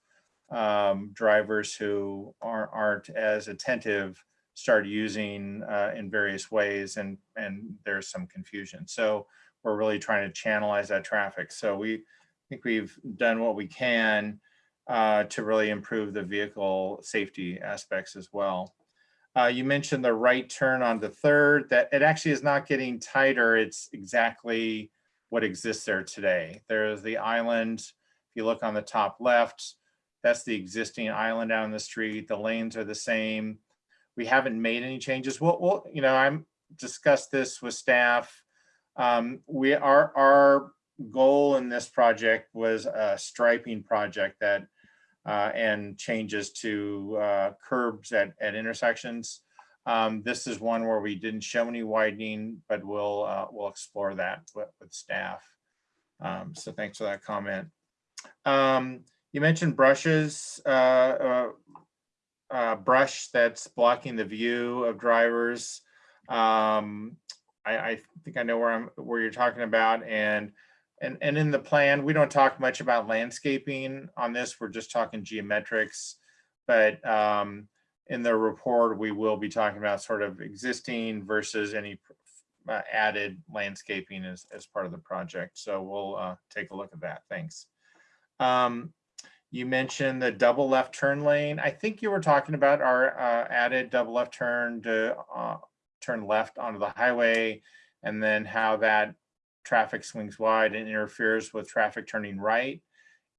um, drivers who aren't, aren't as attentive start using uh, in various ways and, and there's some confusion. So we're really trying to channelize that traffic. So we think we've done what we can uh, to really improve the vehicle safety aspects as well. Uh, you mentioned the right turn on the third, that it actually is not getting tighter. It's exactly what exists there today. There's the island. If you look on the top left, that's the existing island down the street. The lanes are the same. We haven't made any changes. We'll, we'll you know, I'm discussed this with staff. Um, we our our goal in this project was a striping project that uh, and changes to uh, curbs at, at intersections. Um, this is one where we didn't show any widening, but we'll uh, we'll explore that with, with staff. Um, so thanks for that comment. Um, you mentioned brushes, uh, uh, uh, brush that's blocking the view of drivers. Um, I, I think I know where I'm where you're talking about and and and in the plan we don't talk much about landscaping on this we're just talking geometrics. But um, in the report we will be talking about sort of existing versus any uh, added landscaping as, as part of the project. So we'll uh, take a look at that. Thanks. Um, you mentioned the double left turn lane i think you were talking about our uh, added double left turn to uh, turn left onto the highway and then how that traffic swings wide and interferes with traffic turning right.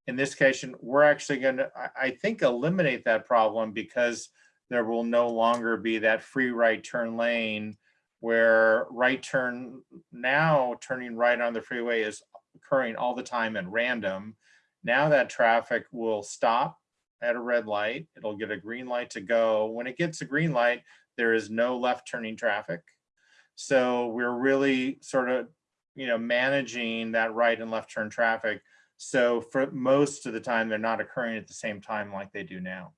In this case, we're actually going to, I think, eliminate that problem because there will no longer be that free right turn lane where right turn now turning right on the freeway is occurring all the time at random. Now that traffic will stop at a red light. It'll get a green light to go. When it gets a green light, there is no left turning traffic. So we're really sort of, you know, managing that right and left turn traffic. So for most of the time, they're not occurring at the same time like they do now.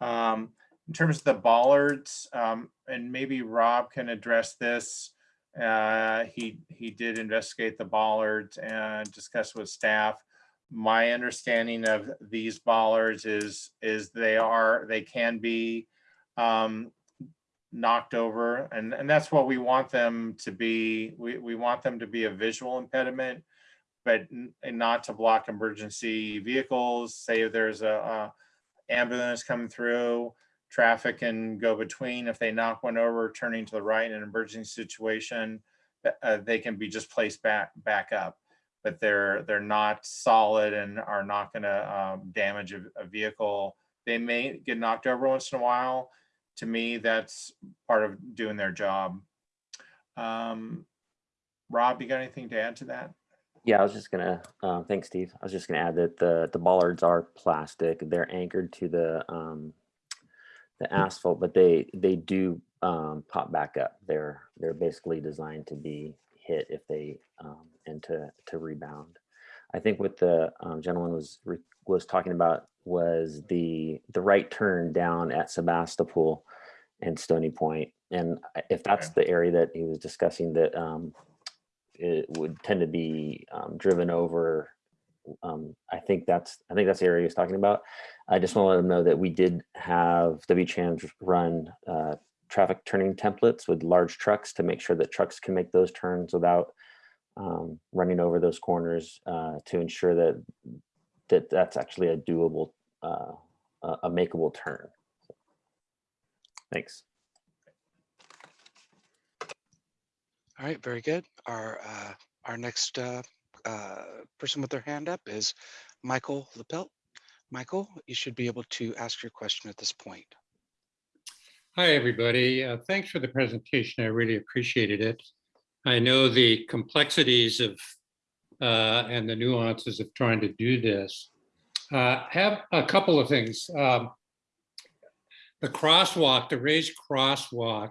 Um, in terms of the bollards, um, and maybe Rob can address this. Uh, he he did investigate the bollards and discuss with staff. My understanding of these bollards is is they are they can be um, knocked over and, and that's what we want them to be. We, we want them to be a visual impediment, but not to block emergency vehicles. Say if there's a, a ambulance coming through, traffic can go between. If they knock one over, turning to the right in an emergency situation, uh, they can be just placed back back up. But they're they're not solid and are not going to um, damage a, a vehicle. They may get knocked over once in a while, to me, that's part of doing their job. Um, Rob, you got anything to add to that? Yeah, I was just gonna, uh, thanks, Steve. I was just gonna add that the, the bollards are plastic. They're anchored to the, um, the asphalt, but they, they do, um, pop back up. They're, they're basically designed to be hit if they, um, and to, to rebound. I think what the um, gentleman was, re- was talking about was the, the right turn down at Sebastopol and Stony Point. and if that's the area that he was discussing that um, it would tend to be um, driven over, um, I think that's I think that's the area he was talking about. I just want to let him know that we did have W-Trans run uh, traffic turning templates with large trucks to make sure that trucks can make those turns without um, running over those corners uh, to ensure that that that's actually a doable, uh, a makeable turn. Thanks. All right, very good. Our, uh, our next, uh, uh, person with their hand up is Michael Lepelt. Michael, you should be able to ask your question at this point. Hi, everybody. Uh, Thanks for the presentation. I really appreciated it. I know the complexities of uh, and the nuances of trying to do this. Uh, Have a couple of things. Um, The crosswalk, the raised crosswalk.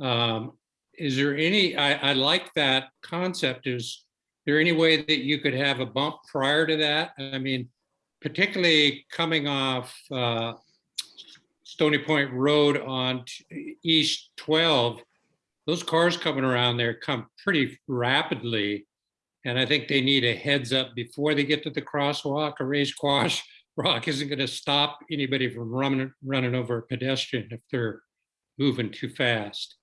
um, Is there any, I, I like that concept. Is there any way that you could have a bump prior to that? I mean, particularly coming off uh, Stony Point Road on East 12, those cars coming around there come pretty rapidly. And I think they need a heads up before they get to the crosswalk. A raised crosswalk (laughs) isn't going to stop anybody from running, running over a pedestrian if they're moving too fast.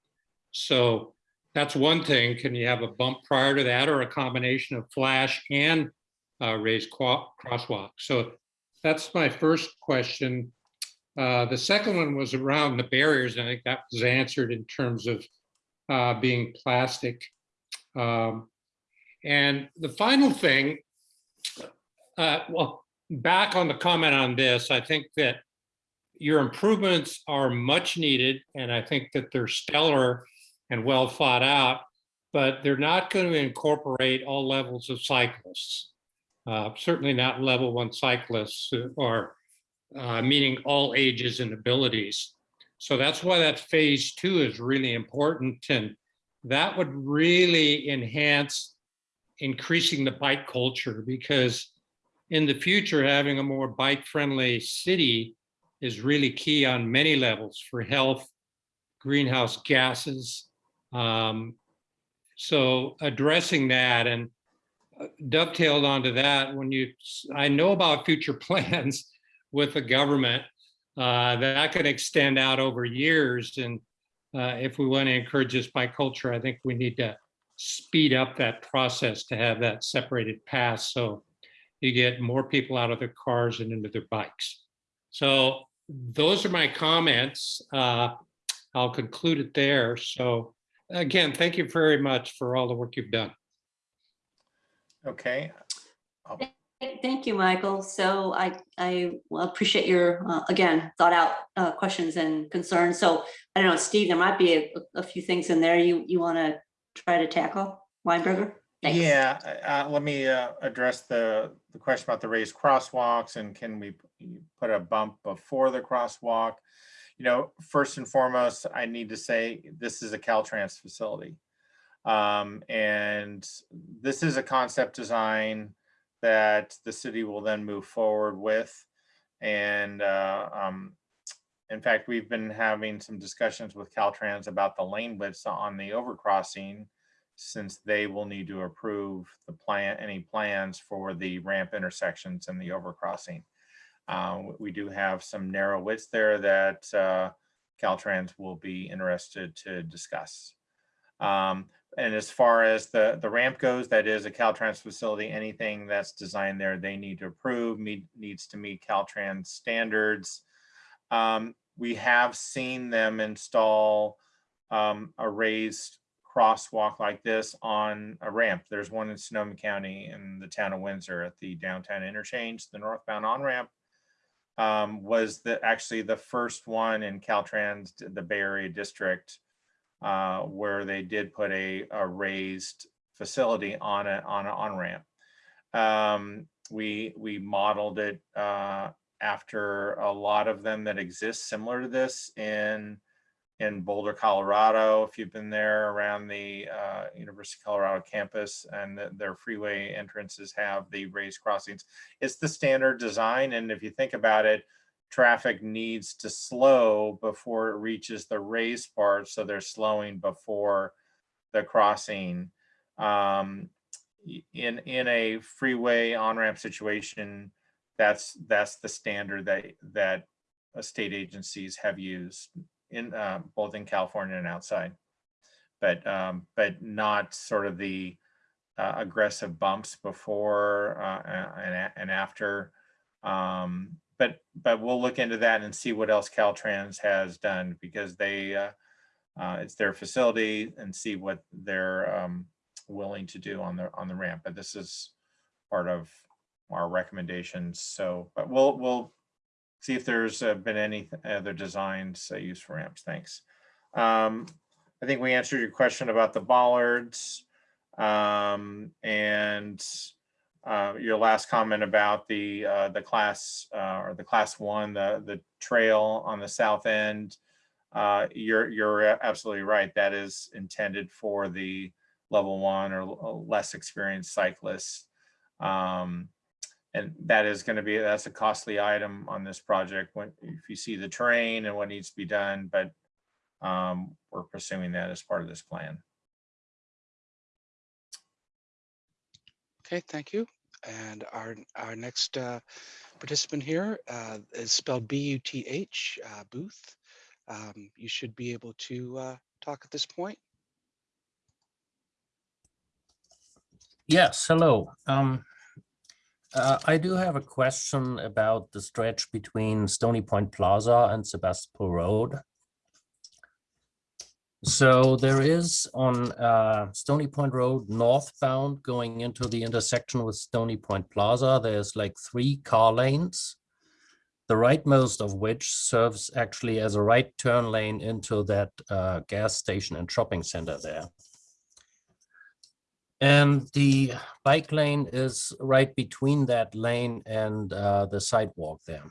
So that's one thing. Can you have a bump prior to that or a combination of flash and uh, raised crosswalk? So that's my first question. Uh, The second one was around the barriers, and I think that was answered in terms of uh, being plastic. Um, And the final thing, uh, well, back on the comment on this, I think that your improvements are much needed, and I think that they're stellar and well thought out, but they're not going to incorporate all levels of cyclists. Uh, Certainly not level one cyclists or uh, meaning all ages and abilities. So that's why that phase two is really important. And that would really enhance increasing the bike culture because in the future, having a more bike friendly city is really key on many levels for health, greenhouse gases. Um, so addressing that and uh, dovetailed onto that, when you, I know about future (laughs) plans with the government uh, that could extend out over years. And uh, if we want to encourage this by culture, I think we need to speed up that process to have that separated path so you get more people out of their cars and into their bikes. So those are my comments. Uh, I'll conclude it there. So again, thank you very much for all the work you've done. Okay, Thank you, Michael. So I, I appreciate your, uh, again, thought out uh, questions and concerns. So I don't know, Steve, there might be a, a few things in there you, you want to try to tackle, Weinberger? Thanks. Yeah, uh, let me uh, address the, the question about the raised crosswalks and can we put a bump before the crosswalk? You know, first and foremost, I need to say this is a Caltrans facility. Um, and this is a concept design that the city will then move forward with. And uh, um, in fact, we've been having some discussions with Caltrans about the lane widths on the overcrossing since they will need to approve the plan, any plans for the ramp intersections and the overcrossing. Uh, we do have some narrow widths there that uh, Caltrans will be interested to discuss. Um, and as far as the, the ramp goes, that is a Caltrans facility. Anything that's designed there, they need to approve, meet, needs to meet Caltrans standards. Um, we have seen them install um, a raised crosswalk like this on a ramp. There's one in Sonoma County in the town of Windsor at the downtown interchange, the northbound on-ramp. Um, was the, actually the first one in Caltrans, the Bay Area district, uh, where they did put a, a raised facility on a, on an on-ramp. Um, we, we modeled it, uh, after a lot of them that exist similar to this in, in Boulder, Colorado, if you've been there around the uh, University of Colorado campus and the- their freeway entrances have the raised crossings. It's the standard design. And if you think about it, traffic needs to slow before it reaches the raised part, so they're slowing before the crossing. Um, in, in a freeway on-ramp situation, that's, that's the standard that, that uh, state agencies have used in, uh, both in California and outside. But, um, but not sort of the uh, aggressive bumps before, uh, and, and after. Um, but, but we'll look into that and see what else Caltrans has done because they, uh, uh, it's their facility and see what they're, um, willing to do on the, on the ramp. But this is part of our recommendations. So, but we'll, we'll see if there's uh, been any other designs uh, used for ramps. Thanks. Um, I think we answered your question about the bollards. Um, and uh, your last comment about the, uh, the class, uh, or the class one, the, the trail on the south end. Uh, you're, you're absolutely right. That is intended for the level one or less experienced cyclists. Um, and that is going to be, that's a costly item on this project when, if you see the terrain and what needs to be done, but um, we're pursuing that as part of this plan. Okay, thank you. And our, our next uh, participant here uh, is spelled B-U-T-H, uh, Booth. Um, You should be able to uh, talk at this point. Yes, hello. Um, uh, I do have a question about the stretch between Stony Point Plaza and Sebastopol Road. So there is on uh, Stony Point Road northbound going into the intersection with Stony Point Plaza, there's like three car lanes. The rightmost of which serves actually as a right turn lane into that uh, gas station and shopping center there. And the bike lane is right between that lane and uh, the sidewalk there.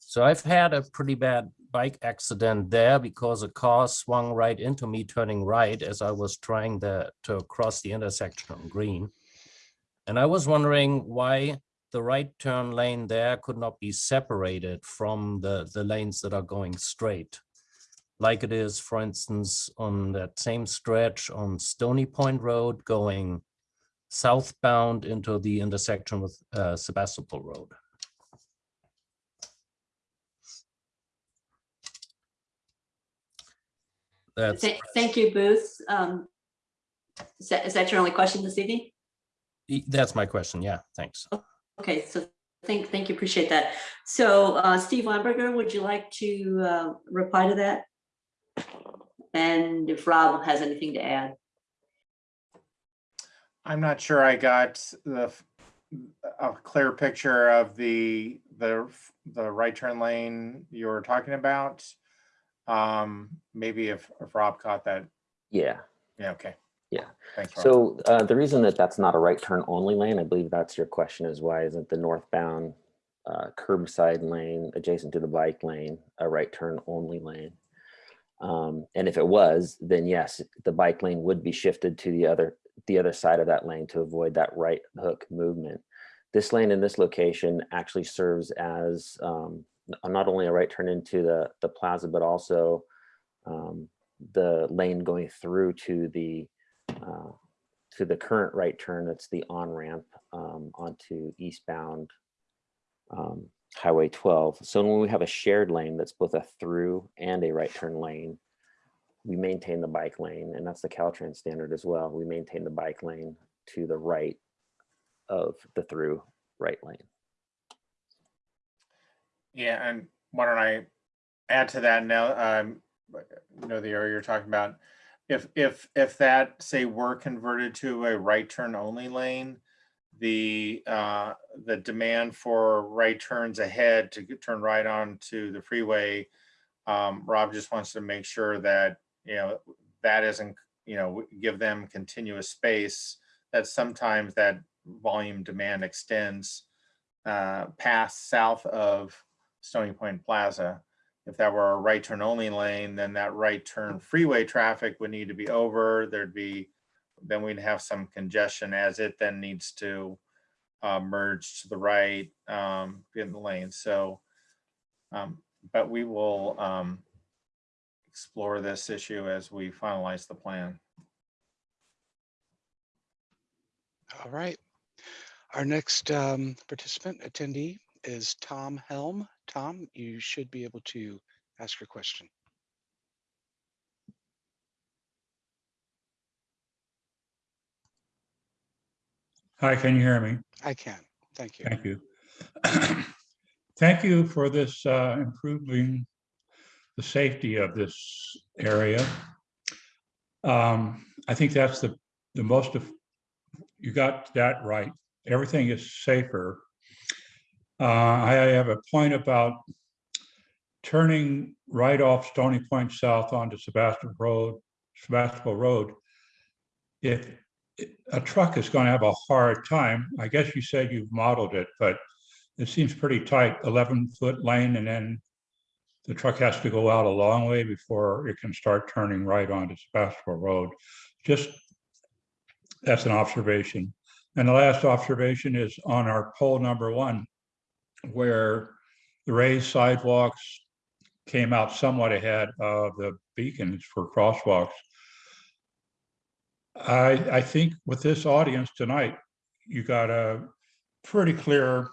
So I've had a pretty bad bike accident there because a car swung right into me turning right as I was trying the, to cross the intersection on green. And I was wondering why the right turn lane there could not be separated from the, the lanes that are going straight like it is, for instance, on that same stretch on Stony Point Road going southbound into the intersection with uh, Sebastopol Road. That's, Thank thank you, Booth. Um, Is that, is that your only question this evening? that's my question. Yeah, thanks. Okay, so thank, thank you, appreciate that. So uh, Steve Weinberger, would you like to uh, reply to that? And if Rob has anything to add? I'm not sure I got the, f- a clear picture of the, the, the right turn lane you were talking about. Um, maybe if, if Rob caught that, Yeah. yeah, okay. Yeah. Thanks, Rob. So uh, the reason that that's not a right turn only lane, I believe that's your question is why isn't the northbound uh, curbside lane adjacent to the bike lane a right turn only lane? Um, and if it was, then yes, the bike lane would be shifted to the other the other side of that lane to avoid that right hook movement. This lane in this location actually serves as um, not only a right turn into the the plaza, but also um, the lane going through to the uh, to the current right turn that's the on-ramp um, onto eastbound um, Highway 12. So when we have a shared lane that's both a through and a right turn lane, we maintain the bike lane, and that's the Caltrans standard as well. We maintain the bike lane to the right of the through right lane. Yeah, and why don't I add to that now, um, you know, the area you're talking about. If, if, if that, say, were converted to a right turn only lane, the, uh, the demand for right turns ahead to turn right onto the freeway, um, Rob just wants to make sure that, you know, that isn't, you know, give them continuous space, that sometimes that volume demand extends uh, past south of Stony Point Plaza. If that were a right turn only lane, then that right turn freeway traffic would need to be over. There'd be, then we'd have some congestion as it then needs to uh, merge to the right um, in the lane. So Um, But we will um, explore this issue as we finalize the plan. All right. Our next um, participant attendee is Tom Helm. Tom, you should be able to ask your question. Hi, can you hear me? I can. Thank you. Thank you. (clears throat) Thank you for this uh, improving the safety of this area. Um, I think that's the, the most of, you got that right. Everything is safer. Uh, I have a point about turning right off Stony Point South onto Sebastopol Road, Sebastopol Road. If a truck is going to have a hard time, I guess you said you've modeled it, but it seems pretty tight, 11 foot lane, and then the truck has to go out a long way before it can start turning right onto Sebastopol Road. Just, that's an observation. And the last observation is on our poll number one, where the raised sidewalks came out somewhat ahead of the beacons for crosswalks. I, I think with this audience tonight, you got a pretty clear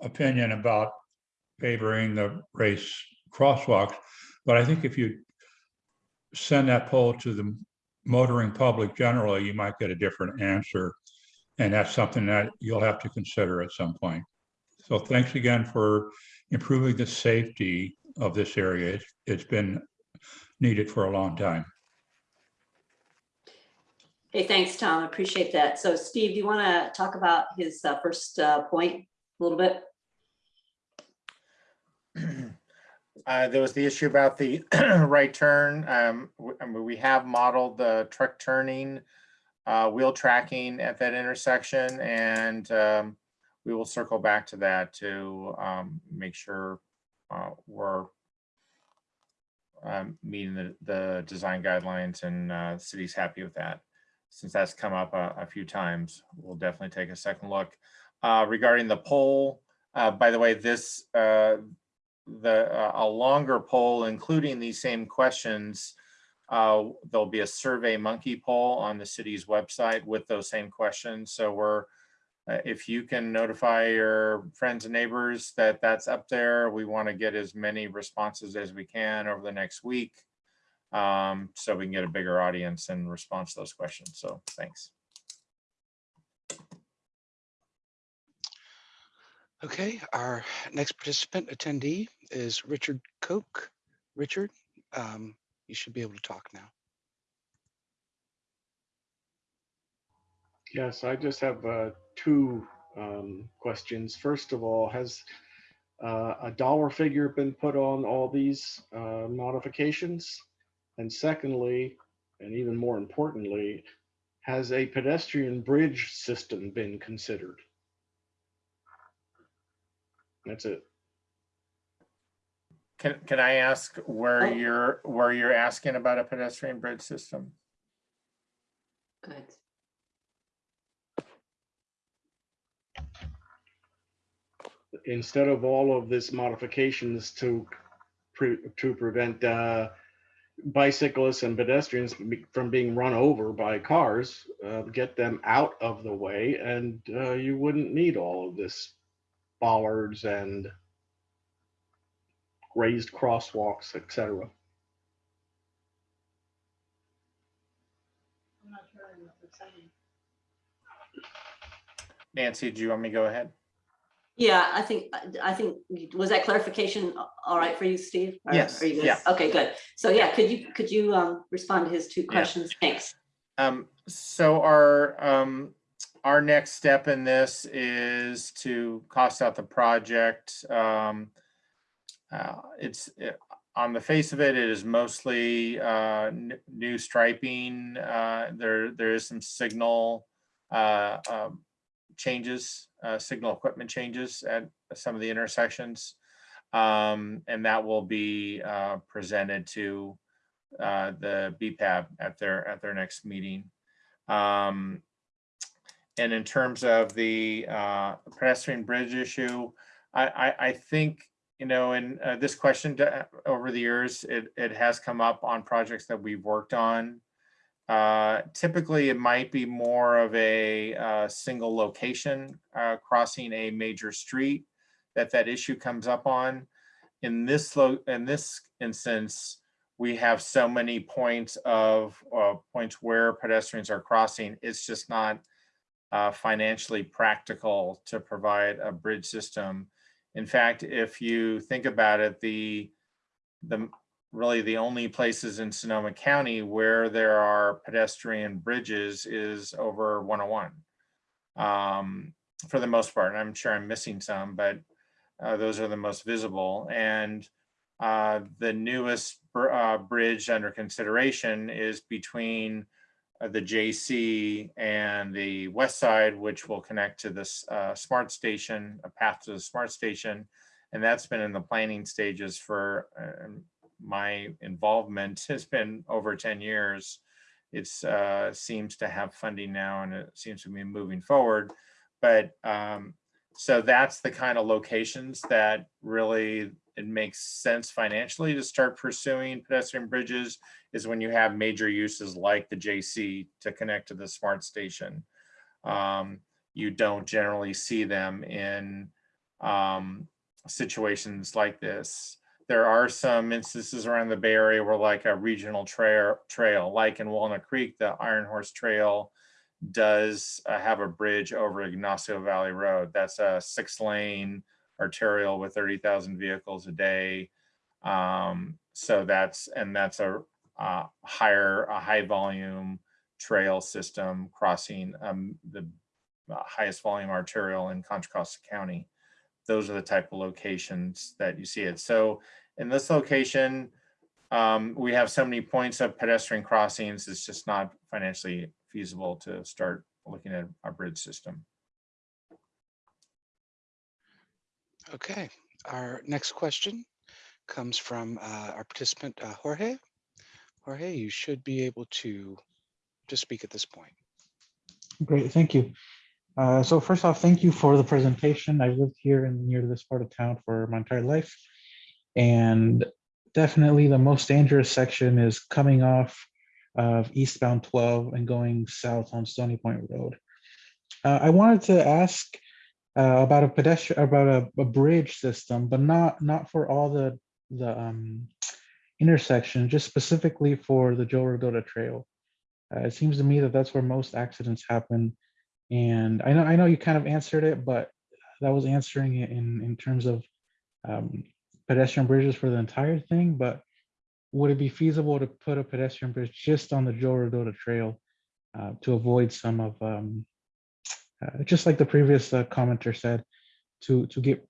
opinion about favoring the race crosswalks. But I think if you send that poll to the motoring public generally, you might get a different answer. And that's something that you'll have to consider at some point. So thanks again for improving the safety of this area. It's, it's been needed for a long time. Hey, thanks, Tom. I Appreciate that. So Steve, do you want to talk about his uh, first uh, point a little bit? (clears throat) Uh, There was the issue about the (clears throat) right turn. Um, w- I mean, we have modeled the truck turning, uh, wheel tracking at that intersection, and um, we will circle back to that to um, make sure uh, we're um, meeting the, the design guidelines and uh, the city's happy with that. Since that's come up a, a few times, we'll definitely take a second look. Uh, Regarding the poll, uh, by the way, this, uh, the, uh, a longer poll, including these same questions. There'll be a SurveyMonkey poll on the city's website with those same questions. So we're, uh, if you can notify your friends and neighbors that that's up there, we want to get as many responses as we can over the next week. Um, so we can get a bigger audience in response to those questions. So thanks. Okay, our next participant attendee is Richard Koch. Richard, um, you should be able to talk now. Yes, I just have uh, two um, questions. First of all, has uh, a dollar figure been put on all these uh, modifications? And secondly, and even more importantly, has a pedestrian bridge system been considered? That's it. Can, can I ask where Oh. you're, where you're asking about a pedestrian bridge system? Good. Instead of all of this modifications to pre, to prevent uh, bicyclists and pedestrians from being run over by cars, uh, get them out of the way, and uh, you wouldn't need all of this bollards and raised crosswalks, etc. Nancy, do you want me to go ahead? Yeah, I think, I think, was that clarification all right for you, Steve? Or- Yes, are you good? yeah. Okay, good. So yeah, could you, could you um, respond to his two questions? Thanks. Um, so our, um, our next step in this is to cost out the project. Um, uh, it's, uh, on the face of it, it is mostly, uh, new striping. Uh, there, there is some signal, uh, um, changes, uh, signal equipment changes at some of the intersections. Um, and that will be, uh, presented to, uh, the BPAB at their, at their next meeting. Um, and in terms of the, uh, pedestrian bridge issue, I, I, I think you know, and uh, this question to- over the years, it, it has come up on projects that we've worked on. Uh, Typically, it might be more of a uh, single location uh, crossing a major street that that issue comes up on. In this, in this instance, we have so many points of, uh, points where pedestrians are crossing, it's just not uh, financially practical to provide a bridge system. In fact, if you think about it, the, the, really the only places in Sonoma County where there are pedestrian bridges is over 101. Um, for the most part, and I'm sure I'm missing some, but uh, those are the most visible. And uh, the newest br- uh, bridge under consideration is between uh, the JC and the west side, which will connect to this uh, SMART station, a path to the SMART station. And that's been in the planning stages for uh, my involvement has been over 10 years. It uh, seems to have funding now and it seems to be moving forward. But um, so that's the kind of locations that really it makes sense financially to start pursuing pedestrian bridges is when you have major uses like the JC to connect to the SMART station. Um, you don't generally see them in um, situations like this. There are some instances around the Bay Area where like a regional trail, trail, like in Walnut Creek, the Iron Horse Trail does uh, have a bridge over Ignacio Valley Road. That's a six lane arterial with 30,000 vehicles a day. Um, so that's, and that's a, higher, a high volume trail system crossing um, the uh, highest volume arterial in Contra Costa County. Those are the type of locations that you see it. So in this location, um, we have so many points of pedestrian crossings, it's just not financially feasible to start looking at a bridge system. Okay, our next question comes from uh, our participant uh, Jorge. Jorge, you should be able to to speak at this point. Great, thank you. Uh, so first off, thank you for the presentation. I've lived here and near this part of town for my entire life. And definitely the most dangerous section is coming off of eastbound 12 and going south on Stony Point Road. Uh, I wanted to ask uh, about a pedestrian, about a, a bridge system, but not not for all the the um, intersection, just specifically for the Joe Rodota Trail. Uh, it seems to me that that's where most accidents happen. And I know I know you kind of answered it, but that was answering it in in terms of um, pedestrian bridges for the entire thing. But would it be feasible to put a pedestrian bridge just on the Joe Rodota Trail uh, to avoid some of um, uh, just like the previous uh, commenter said, to to get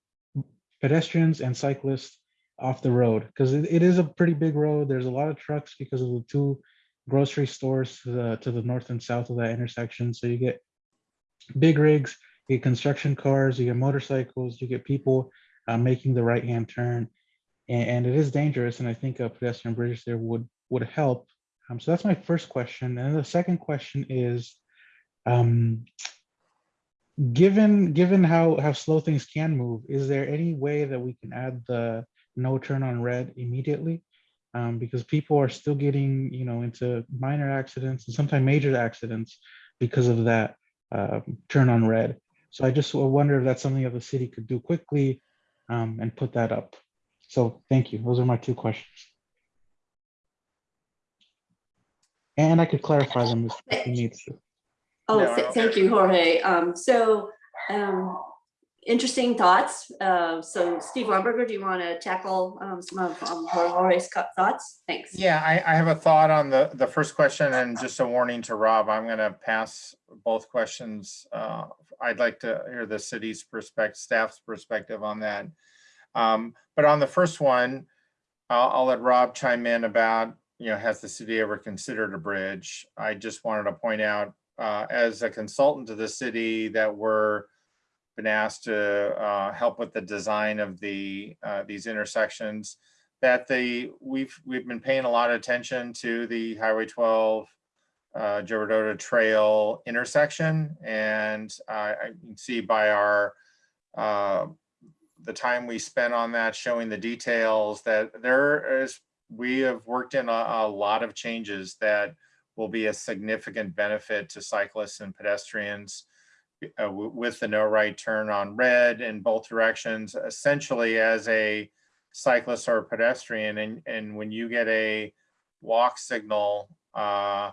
pedestrians and cyclists off the road because it, it is a pretty big road. There's a lot of trucks because of the two grocery stores to the to the north and south of that intersection. So you get big rigs, you get construction cars, you get motorcycles, you get people uh, making the right hand turn, and, and, it is dangerous. And I think a pedestrian bridge there would would help. Um, so that's my first question. And the second question is, um, given given how how slow things can move, is there any way that we can add the no turn on red immediately? Um, because people are still getting you know into minor accidents and sometimes major accidents because of that uh, turn on red. So I just wonder if that's something that the city could do quickly um, and put that up. So thank you. Those are my two questions. And I could clarify them if you need to. Oh, No, I thank you, Jorge. Um, so, um, interesting thoughts. Uh, so Steve Weinberger, do you want to tackle, um, some of, um, Jorge's thoughts? Thanks. Yeah, I, I have a thought on the, the first question and just a warning to Rob, I'm gonna pass both questions. Uh, I'd like to hear the city's perspective, staff's perspective on that. Um, but on the first one, I'll, I'll let Rob chime in about, you know, has the city ever considered a bridge? I just wanted to point out, uh, as a consultant to the city that we're been asked to, uh, help with the design of the, uh, these intersections that the, we've, we've been paying a lot of attention to the Highway 12 uh, Joe Rodota Trail intersection. And I can see by our, uh, the time we spent on that, showing the details that there is, we have worked in a, a lot of changes that will be a significant benefit to cyclists and pedestrians uh, with the no right turn on red in both directions, essentially as a cyclist or pedestrian. And, and when you get a walk signal uh,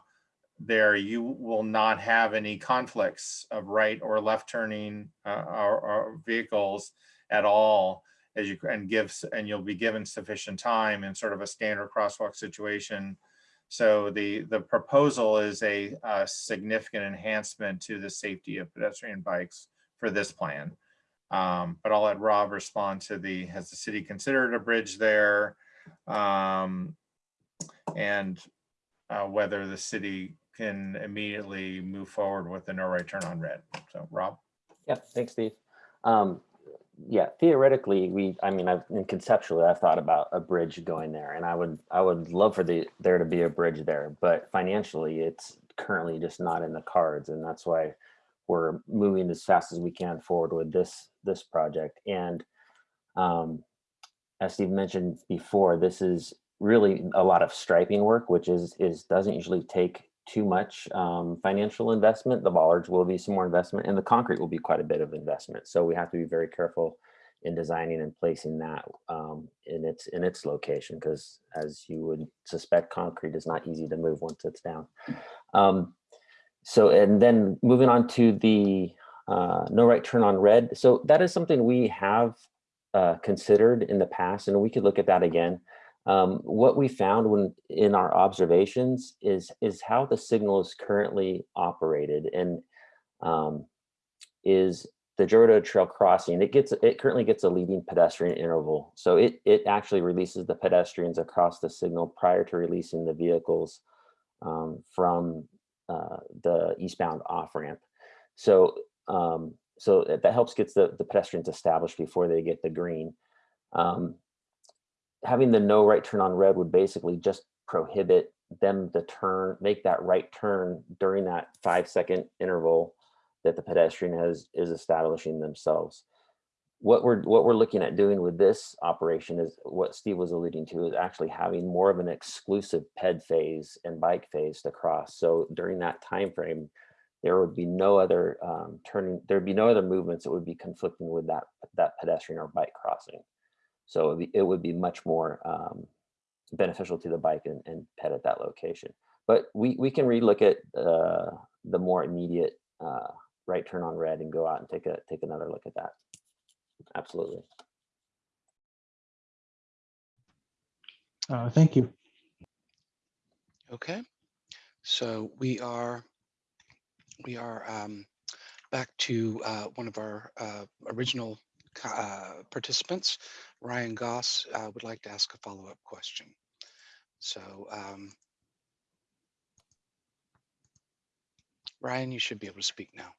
there, you will not have any conflicts of right or left turning uh, vehicles at all as you and gives and you'll be given sufficient time in sort of a standard crosswalk situation. So the the proposal is a, a significant enhancement to the safety of pedestrian bikes for this plan. Um, but I'll let Rob respond to the has the city considered a bridge there? Um, and uh, whether the city can immediately move forward with the no right turn on red. So Rob? Yeah, thanks, Steve. Um, yeah, theoretically, we, I mean, I've and conceptually, I've thought about a bridge going there and I would, I would love for the, there to be a bridge there, but financially, it's currently just not in the cards. And that's why we're moving as fast as we can forward with this, this project. And um, as Steve mentioned before, this is really a lot of striping work, which is, is, doesn't usually take too much um, financial investment. The bollards will be some more investment and the concrete will be quite a bit of investment. So we have to be very careful in designing and placing that um, in its in its location because as you would suspect, concrete is not easy to move once it's down. Um, so and then moving on to the uh, no right turn on red. So that is something we have uh, considered in the past and we could look at that again. Um, what we found when in our observations is is how the signal is currently operated and um, is the Jordo Trail crossing. It gets it currently gets a leading pedestrian interval, so it it actually releases the pedestrians across the signal prior to releasing the vehicles um, from uh, the eastbound off ramp. So um, so that helps gets the the pedestrians established before they get the green. Um, having the no right turn on red would basically just prohibit them to turn, make that right turn during that five second interval that the pedestrian has is establishing themselves. What we're what we're looking at doing with this operation is what Steve was alluding to is actually having more of an exclusive ped phase and bike phase to cross. So during that time frame, there would be no other um, turning, there'd be no other movements that would be conflicting with that that pedestrian or bike crossing. So it would be, it would be much more um, beneficial to the bike and, and pet at that location. But we, we can relook at uh, the more immediate uh, right turn on red and go out and take a take another look at that. Absolutely. Uh, thank you. Okay, so we are we are um, back to uh, one of our uh, original uh, participants. Ryan Goss uh, would like to ask a follow-up question. So um, Ryan, you should be able to speak now.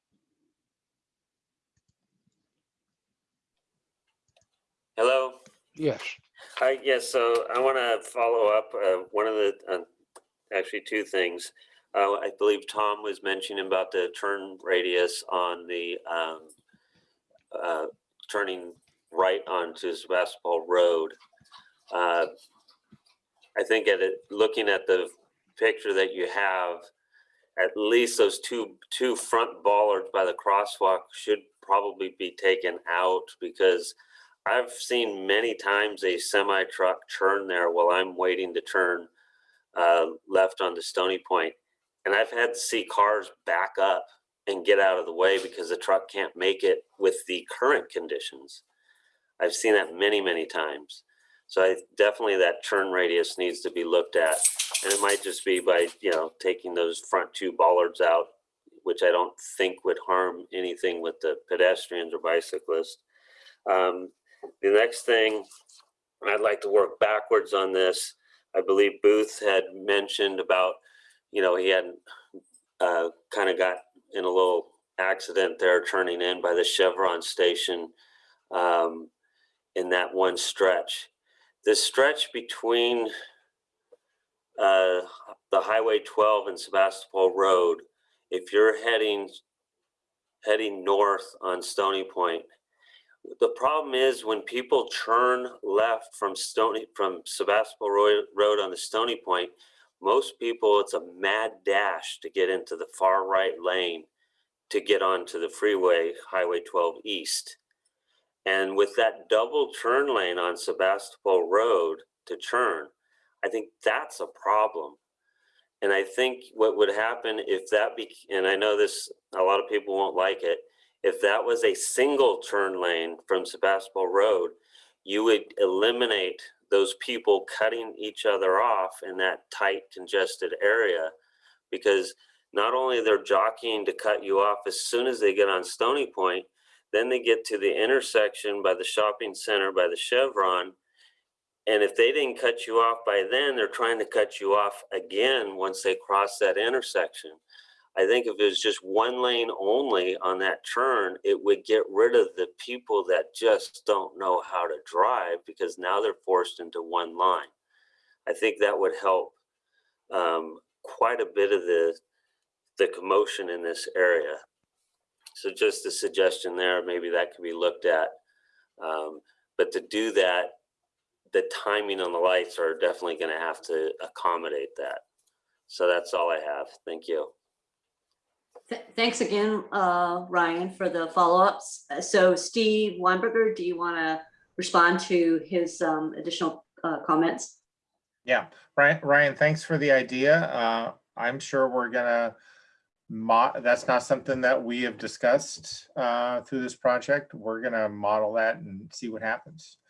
Hello. Yes. Hi, yes, so I want to follow up, uh, one of the, uh, actually two things. Uh, I believe Tom was mentioning about the turn radius on the, um, uh, turning right onto Sebastopol Road. Uh, I think at it, looking at the picture that you have, at least those two, two front bollards by the crosswalk should probably be taken out because I've seen many times a semi truck turn there while I'm waiting to turn uh, left onto Stony Point, and I've had to see cars back up and get out of the way because the truck can't make it with the current conditions. I've seen that many, many times. So I definitely that turn radius needs to be looked at, and it might just be by you know taking those front two bollards out, which I don't think would harm anything with the pedestrians or bicyclists. Um, the next thing, I'd like to work backwards on this. I believe Booth had mentioned about, you know, he hadn't uh, kind of got in a little accident there turning in by the Chevron station um, in that one stretch. The stretch between uh, the Highway 12 and Sebastopol Road, if you're heading heading north on Stony Point, The problem is when people turn left from Stony, from Sebastopol Road, on the Stony Point, most people, it's a mad dash to get into the far right lane to get onto the freeway, Highway 12 East. And with that double turn lane on Sebastopol Road to turn, I think that's a problem. And I think what would happen if that be, and I know this, a lot of people won't like it, if that was a single turn lane from Sebastopol Road, you would eliminate those people cutting each other off in that tight congested area because not only they're jockeying to cut you off as soon as they get on Stony Point, then they get to the intersection by the shopping center by the Chevron. And if they didn't cut you off by then, they're trying to cut you off again once they cross that intersection. I think if it was just one lane only on that turn, it would get rid of the people that just don't know how to drive because now they're forced into one line. I think that would help um, quite a bit of the the commotion in this area. So just a suggestion there, maybe that could be looked at. Um, but to do that, the timing on the lights are definitely going to have to accommodate that. So that's all I have. Thank you. Th- Thanks again, uh, Ryan, for the follow-ups. Uh, So Steve Weinberger, do you want to respond to his um, additional uh, comments? Yeah, Ryan, Ryan, thanks for the idea. Uh, I'm sure we're gonna mo, that's not something that we have discussed, uh, through this project. We're gonna model that and see what happens. (laughs)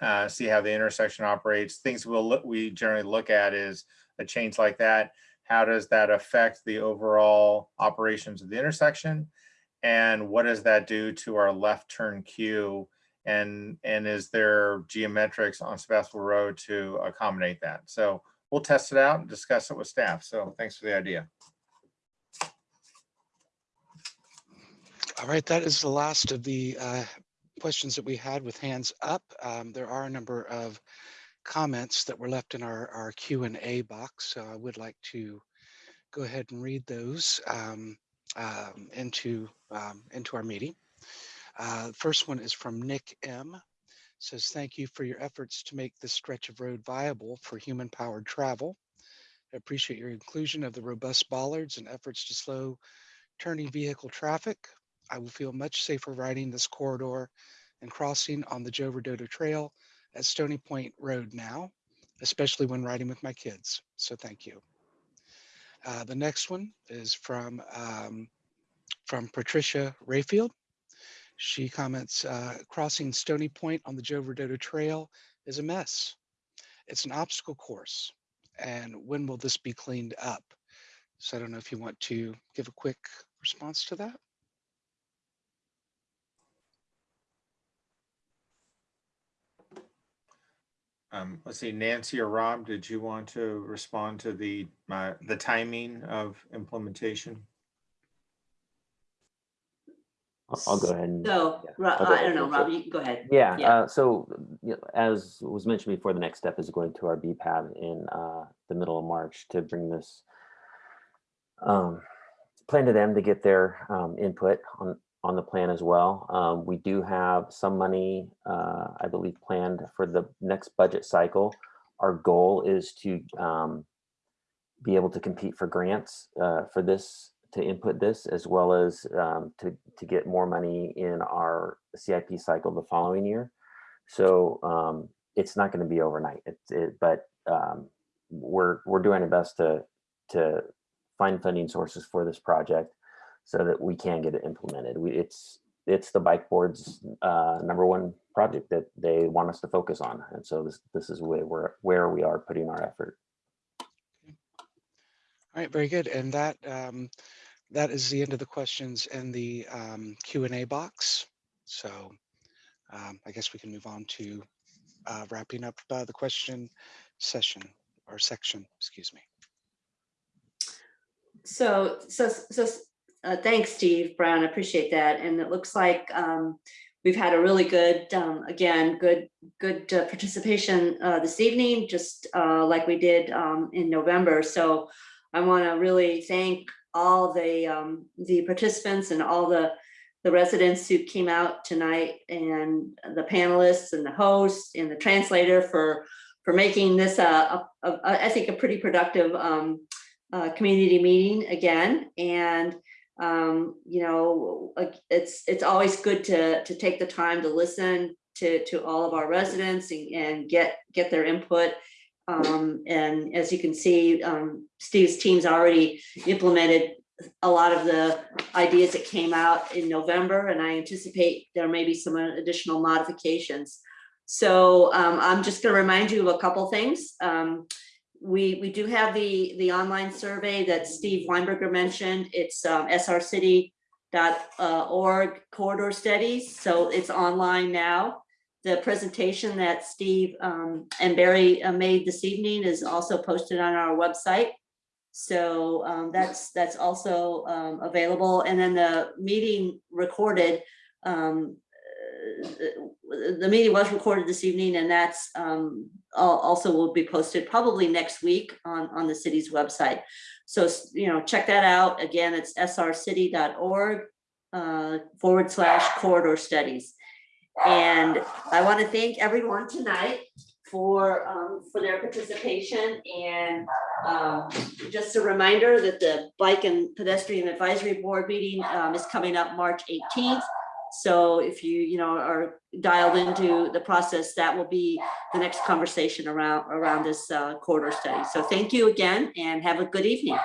Uh, see how the intersection operates. Things we'll look, we generally look at is a change like that. How does that affect the overall operations of the intersection? And what does that do to our left turn queue? And, and is there geometrics on Sebastopol Road to accommodate that? So we'll test it out and discuss it with staff. So thanks for the idea. All right, that is the last of the uh, questions that we had with hands up. Um, There are a number of comments that were left in our, our Q and A box, so I would like to go ahead and read those um, um, into, um, into our meeting. Uh, First one is from Nick M. Says, thank you for your efforts to make this stretch of road viable for human-powered travel. I appreciate your inclusion of the robust bollards and efforts to slow turning vehicle traffic. I will feel much safer riding this corridor and crossing on the Joe Rodota Trail at Stony Point Road now, especially when riding with my kids. So thank you. Uh, the next one is from um, from Patricia Rayfield. She comments, uh, crossing Stony Point on the Joe Rodota Trail is a mess. It's an obstacle course. And when will this be cleaned up? So I don't know if you want to give a quick response to that. Um, let's see, Nancy or Rob, did you want to respond to the, uh, the timing of implementation? I'll- I'll go ahead and. So, yeah, Ro- I'll go I ahead don't know, Rob, you can go ahead. Yeah, Yeah. uh, so you know, as was mentioned before, the next step is going to our BPAB in uh, the middle of March to bring this um, plan to them to get their um, input on on the plan as well. Um, we do have some money, uh, I believe, planned for the next budget cycle. Our goal is to um, be able to compete for grants uh, for this to input this as well as um, to, to get more money in our CIP cycle the following year. So um, it's not going to be overnight, it's it, but um, we're, we're doing our best to, to find funding sources for this project so that we can get it implemented. We, it's, it's the bike board's uh, number one project that they want us to focus on. And so this, this is where we're, where we are putting our effort. All right, very good. And that um, that is the end of the questions in the um, Q and A box. So um, I guess we can move on to uh, wrapping up uh, the question session or section, excuse me. So, so, so, uh, thanks, Steve Brown, I appreciate that. And it looks like, um, we've had a really good, um, again, good, good uh, participation, uh, this evening, just, uh, like we did, um, in November. So I want to really thank all the, um, the participants and all the, the residents who came out tonight and the panelists and the host and the translator for, for making this a, a- a- I think, a pretty productive um, uh, community meeting again. And, um, you know, it's, it's always good to, to take the time to listen to, to all of our residents and, and get, get their input. Um, and as you can see, um, Steve's team's already implemented a lot of the ideas that came out in November, and I anticipate there may be some additional modifications. So um, I'm just gonna remind you of a couple things. Um, we, we do have the, the online survey that Steve Weinberger mentioned. It's um, srcity.org corridor studies, so it's online now. The presentation that Steve um, and Barry uh, made this evening is also posted on our website. So um, that's, that's also um, available. And then the meeting recorded, um, the the meeting was recorded this evening and that's um, also will be posted probably next week on, on the city's website. So, you know, check that out. Again, it's srcity.org uh, forward slash corridor studies. And I want to thank everyone tonight for, um, for their participation and um, just a reminder that the Bike and Pedestrian Advisory Board meeting um, is coming up March 18th. So if you, you know, are dialed into the process, that will be the next conversation around, around this uh, corridor study. So thank you again and have a good evening.